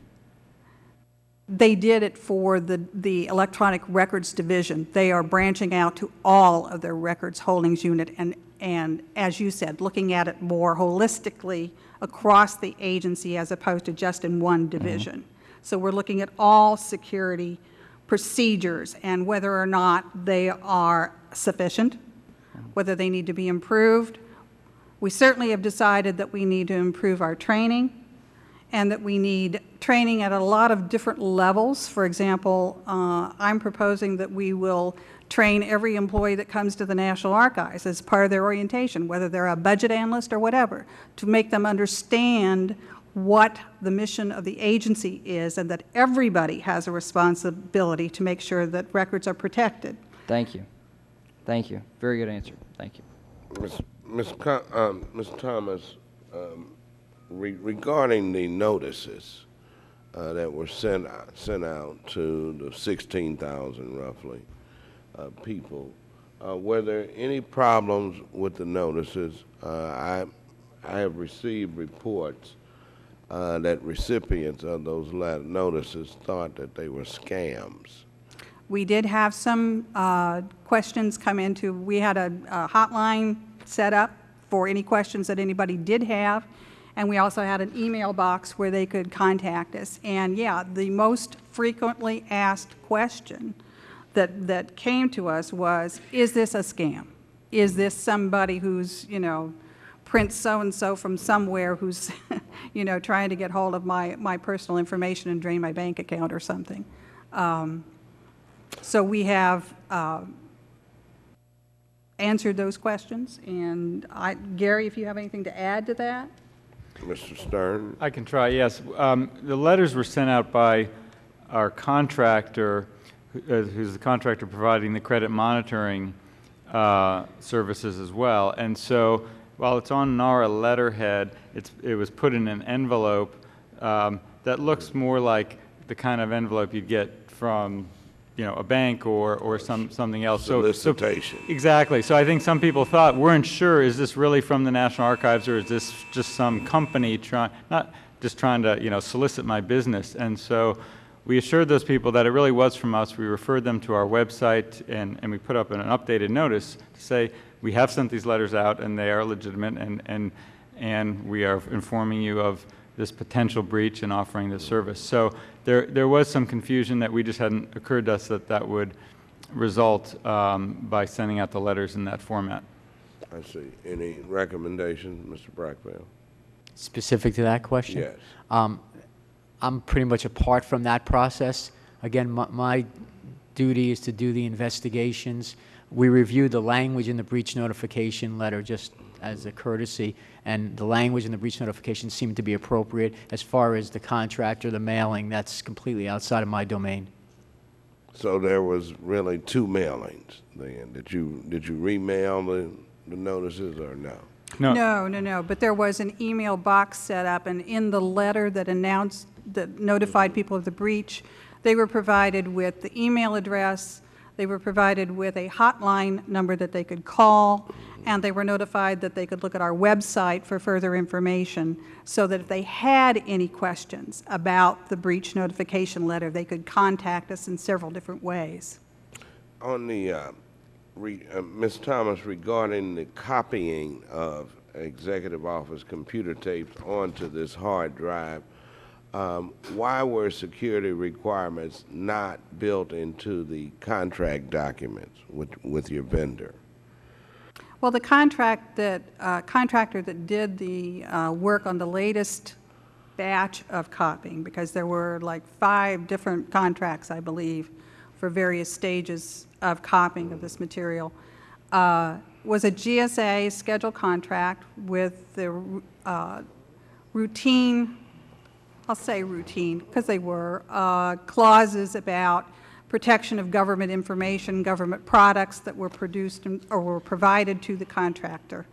[SPEAKER 8] They did it for the, the Electronic Records Division. They are branching out to all of their records holdings unit and, and as you said, looking at it more holistically across the agency as opposed to just in one division. So we're looking at all security procedures and whether or not they are sufficient, whether they need to be improved. We certainly have decided that we need to improve our training and that we need training at a lot of different levels. For example, uh, I'm proposing that we will train every employee that comes to the National Archives as part of their orientation, whether they're a budget analyst or whatever, to make them understand what the mission of the agency is and that everybody has a responsibility to make sure that records are protected.
[SPEAKER 10] Thank you. Thank you. Very good answer. Thank you.
[SPEAKER 7] Ms. Ms. Co- um, Ms. Thomas, um, re- regarding the notices uh, that were sent, out- sent out to the 16,000 roughly uh, people, uh, were there any problems with the notices? Uh, I, I have received reports uh, that recipients of those notices thought that they were scams.
[SPEAKER 8] We did have some uh, questions come into, we had a a hotline set up for any questions that anybody did have, and we also had an email box where they could contact us. And yeah, the most frequently asked question that, that came to us was, is this a scam? Is this somebody who's, you know, Prince so-and-so from somewhere who's, you know, trying to get hold of my, my personal information and drain my bank account or something? Um, so we have uh, answered those questions, and I, Gary, if you have anything to add to that?
[SPEAKER 7] Mr. Stern?
[SPEAKER 11] I can try, yes. Um, The letters were sent out by our contractor, uh, who's the contractor providing the credit monitoring uh, services as well. And so while it's on NARA letterhead, it's, it was put in an envelope um, that looks more like the kind of envelope you'd get from, you know, a bank or, or some, something else. So- so-
[SPEAKER 7] Solicitation.
[SPEAKER 11] Exactly. So I think some people thought, weren't sure, is this really from the National Archives or is this just some company trying, not just trying to, you know, solicit my business? And so we assured those people that it really was from us. We referred them to our website and, and we put up an updated notice to say, we have sent these letters out and they are legitimate and, and, and we are informing you of this potential breach and offering this service. So there, there was some confusion that we just hadn't occurred to us that that would result um, by sending out the letters in that format.
[SPEAKER 7] I see. Any recommendations, Mr. Brachfeld?
[SPEAKER 1] Specific to that question?
[SPEAKER 7] Yes.
[SPEAKER 1] Um, I'm pretty much apart from that process. Again, my, my duty is to do the investigations. We reviewed the language in the breach notification letter just as a courtesy, and the language in the breach notification seemed to be appropriate. As far as the contractor, the mailing, that's completely outside of my domain.
[SPEAKER 7] So there was really two mailings then? Did you, did you remail the, the notices or no?
[SPEAKER 11] No,
[SPEAKER 8] No, no, no, but there was an email box set up, and in the letter that announced, that notified people of the breach, they were provided with the email address, they were provided with a hotline number that they could call, and they were notified that they could look at our website for further information, so that if they had any questions about the breach notification letter, they could contact us in several different ways.
[SPEAKER 7] On the, uh, uh, Ms. Thomas, regarding the copying of executive office computer tapes onto this hard drive, um, why were security requirements not built into the contract documents with, with your vendor?
[SPEAKER 8] Well, the contract that, uh, contractor that did the uh, work on the latest batch of copying, because there were like five different contracts, I believe, for various stages of copying of this material, uh, was a GSA scheduled contract with the uh, routine, I'll say routine, because they were, uh, clauses about protection of government information, government products that were produced and- or were provided to the contractor.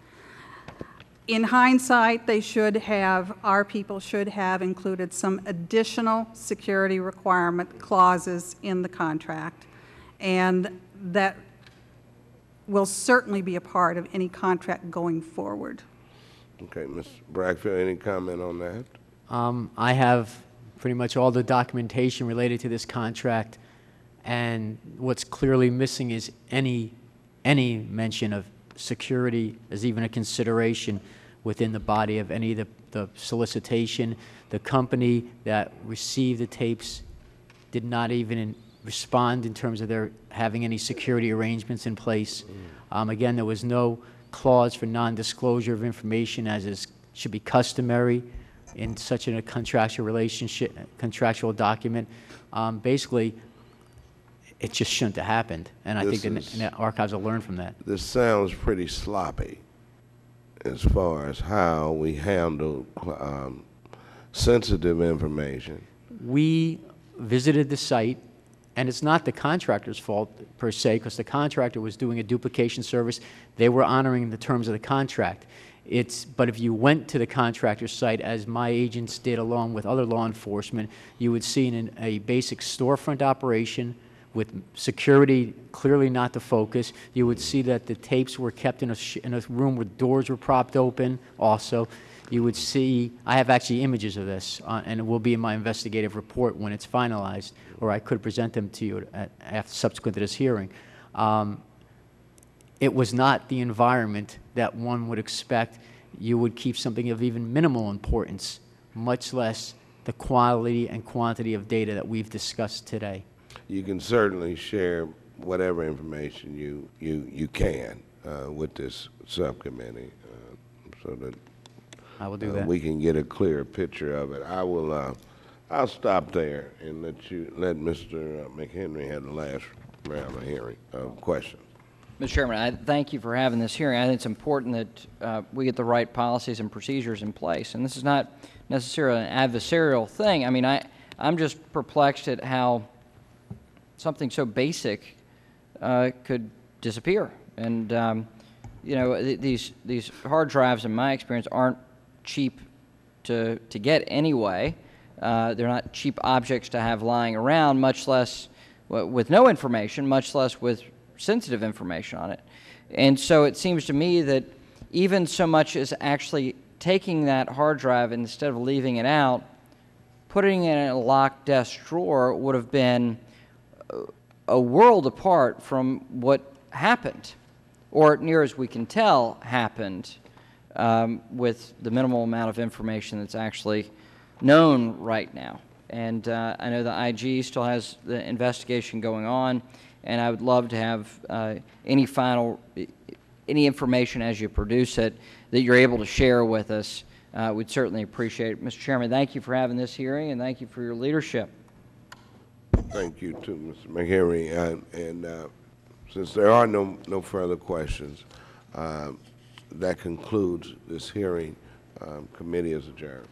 [SPEAKER 8] In hindsight, they should have, our people should have included some additional security requirement clauses in the contract, and that will certainly be a part of any contract going forward.
[SPEAKER 7] Okay, Ms. Brachfeld, any comment on that?
[SPEAKER 1] Um, I have pretty much all the documentation related to this contract, and what's clearly missing is any, any mention of security as even a consideration within the body of any of the, the solicitation. The company that received the tapes did not even in- respond in terms of their having any security arrangements in place. Um, Again, there was no clause for non-disclosure of information as is, should be customary in such a contractual relationship, contractual document. Um, Basically, it just shouldn't have happened, and I think the the archives will learn from that.
[SPEAKER 7] This sounds pretty sloppy as far as how we handle um, sensitive information.
[SPEAKER 1] We visited the site, and it's not the contractor's fault per se, because the contractor was doing a duplication service. They were honoring the terms of the contract. It's, but if you went to the contractor site, as my agents did along with other law enforcement, you would see an, a basic storefront operation with security clearly not the focus. You would see that the tapes were kept in a, in a room where doors were propped open also. You would see, I have actually images of this, uh, and it will be in my investigative report when it's finalized, or I could present them to you at, after, subsequent to this hearing. Um, it was not the environment that one would expect you would keep something of even minimal importance, much less the quality and quantity of data that we've discussed today.
[SPEAKER 7] You can certainly share whatever information you, you, you can uh, with this subcommittee uh, so that
[SPEAKER 1] I will do
[SPEAKER 7] uh,
[SPEAKER 1] that.
[SPEAKER 7] we can get a clear picture of it. I will, uh, I'll stop there and let you, let Mr. McHenry have the last round of hearing, of questions.
[SPEAKER 10] Mr. Chairman, I thank you for having this hearing. I think it's important that uh, we get the right policies and procedures in place. And this is not necessarily an adversarial thing. I mean, I, I'm just perplexed at how something so basic uh, could disappear. And, um, you know, th- these, these hard drives, in my experience, aren't cheap to, to get anyway. Uh, they're not cheap objects to have lying around, much less with no information, much less with sensitive information on it. And so it seems to me that even so much as actually taking that hard drive instead of leaving it out, putting it in a locked desk drawer would have been a world apart from what happened, or near as we can tell happened, um, with the minimal amount of information that's actually known right now. And uh, I know the IG still has the investigation going on, and I would love to have uh, any final, any information as you produce it that you're able to share with us. Uh, we'd certainly appreciate it. Mr. Chairman, thank you for having this hearing, and thank you for your leadership.
[SPEAKER 7] Thank you too, Mr. McHenry. And, and uh, since there are no, no further questions, uh, that concludes this hearing. Um, Committee is adjourned.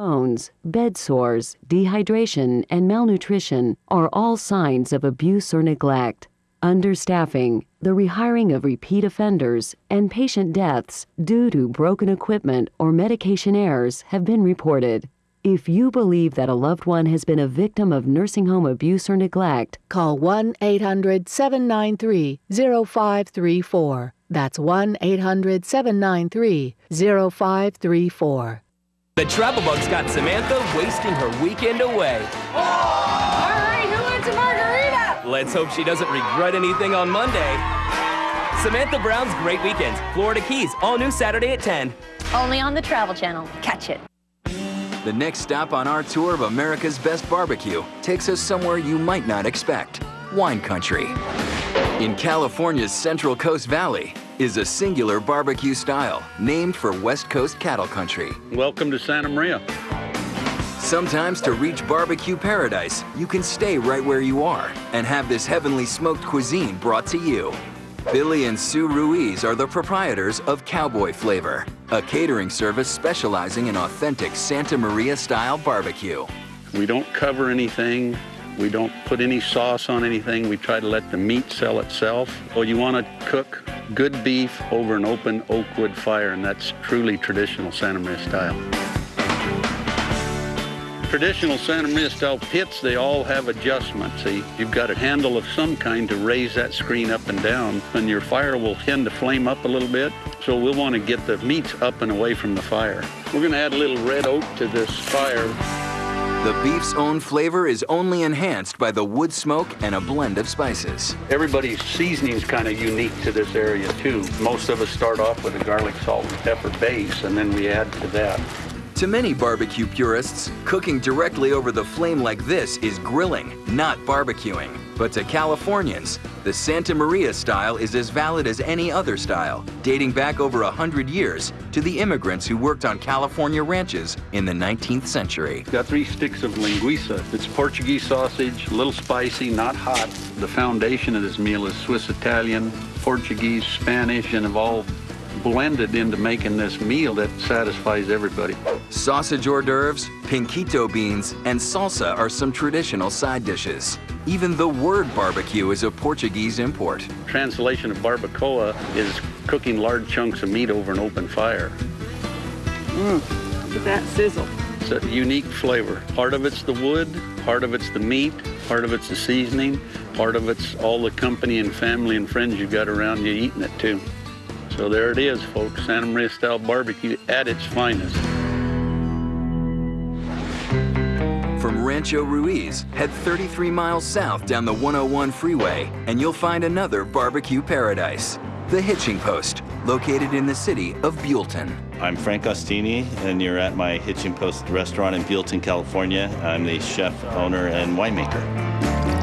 [SPEAKER 12] Bones, bed sores, dehydration, and malnutrition are all signs of abuse or neglect. Understaffing, the rehiring of repeat offenders, and patient deaths due to broken equipment or medication errors have been reported. If you believe that a loved one has been a victim of nursing home abuse or neglect,
[SPEAKER 13] Call 1 800 793 0534. That's 1 800 793 0534.
[SPEAKER 14] The travel bug's got Samantha wasting her weekend away.
[SPEAKER 15] Oh, all right, who wants a margarita?
[SPEAKER 14] Let's hope she doesn't regret anything on Monday. Samantha Brown's Great Weekends, Florida Keys, all new Saturday at 10.
[SPEAKER 16] Only on the Travel Channel. Catch it.
[SPEAKER 17] The next stop on our tour of America's Best Barbecue takes us somewhere you might not expect wine country. In California's Central Coast Valley is a singular barbecue style named for West Coast cattle country.
[SPEAKER 18] Welcome to Santa Maria.
[SPEAKER 17] Sometimes to reach barbecue paradise, you can stay right where you are and have this heavenly smoked cuisine brought to you. Billy and Sue Ruiz are the proprietors of Cowboy Flavor, a catering service specializing in authentic Santa Maria style barbecue.
[SPEAKER 18] We don't cover anything. We don't put any sauce on anything. We try to let the meat sell itself. Well, you want to cook good beef over an open oak wood fire, and that's truly traditional Santa Maria style. Traditional Santa Maria style pits, they all have adjustments. See, you've got a handle of some kind to raise that screen up and down, and your fire will tend to flame up a little bit. So we'll want to get the meats up and away from the fire. We're going to add a little red oak to this fire.
[SPEAKER 17] The beef's own flavor is only enhanced by the wood smoke and a blend of spices.
[SPEAKER 18] Everybody's seasoning is kind of unique to this area too. Most of us start off with a garlic, salt, and pepper base, and then we add to that.
[SPEAKER 17] To many barbecue purists, cooking directly over the flame like this is grilling, not barbecuing. But to Californians, the Santa Maria style is as valid as any other style, dating back over a hundred years to the immigrants who worked on California ranches in the 19th century.
[SPEAKER 18] Got three sticks of linguiça. It's Portuguese sausage, a little spicy, not hot. The foundation of this meal is Swiss Italian, Portuguese, Spanish, and all blended into making this meal that satisfies everybody.
[SPEAKER 17] Sausage hors d'oeuvres, pinquito beans, and salsa are some traditional side dishes. Even the word barbecue is a Portuguese import.
[SPEAKER 18] Translation of barbacoa is cooking large chunks of meat over an open fire.
[SPEAKER 3] Mmm, look at that sizzle.
[SPEAKER 18] It's a unique flavor. Part of it's the wood, part of it's the meat, part of it's the seasoning, part of it's all the company and family and friends you've got around you eating it too. So there it is, folks, Santa Maria style barbecue at its finest.
[SPEAKER 17] From Rancho Ruiz, head 33 miles south down the 101 freeway, and you'll find another barbecue paradise, the Hitching Post, located in the city of Buellton.
[SPEAKER 19] I'm Frank Ostini, and you're at my Hitching Post restaurant in Buellton, California. I'm the chef, owner, and winemaker.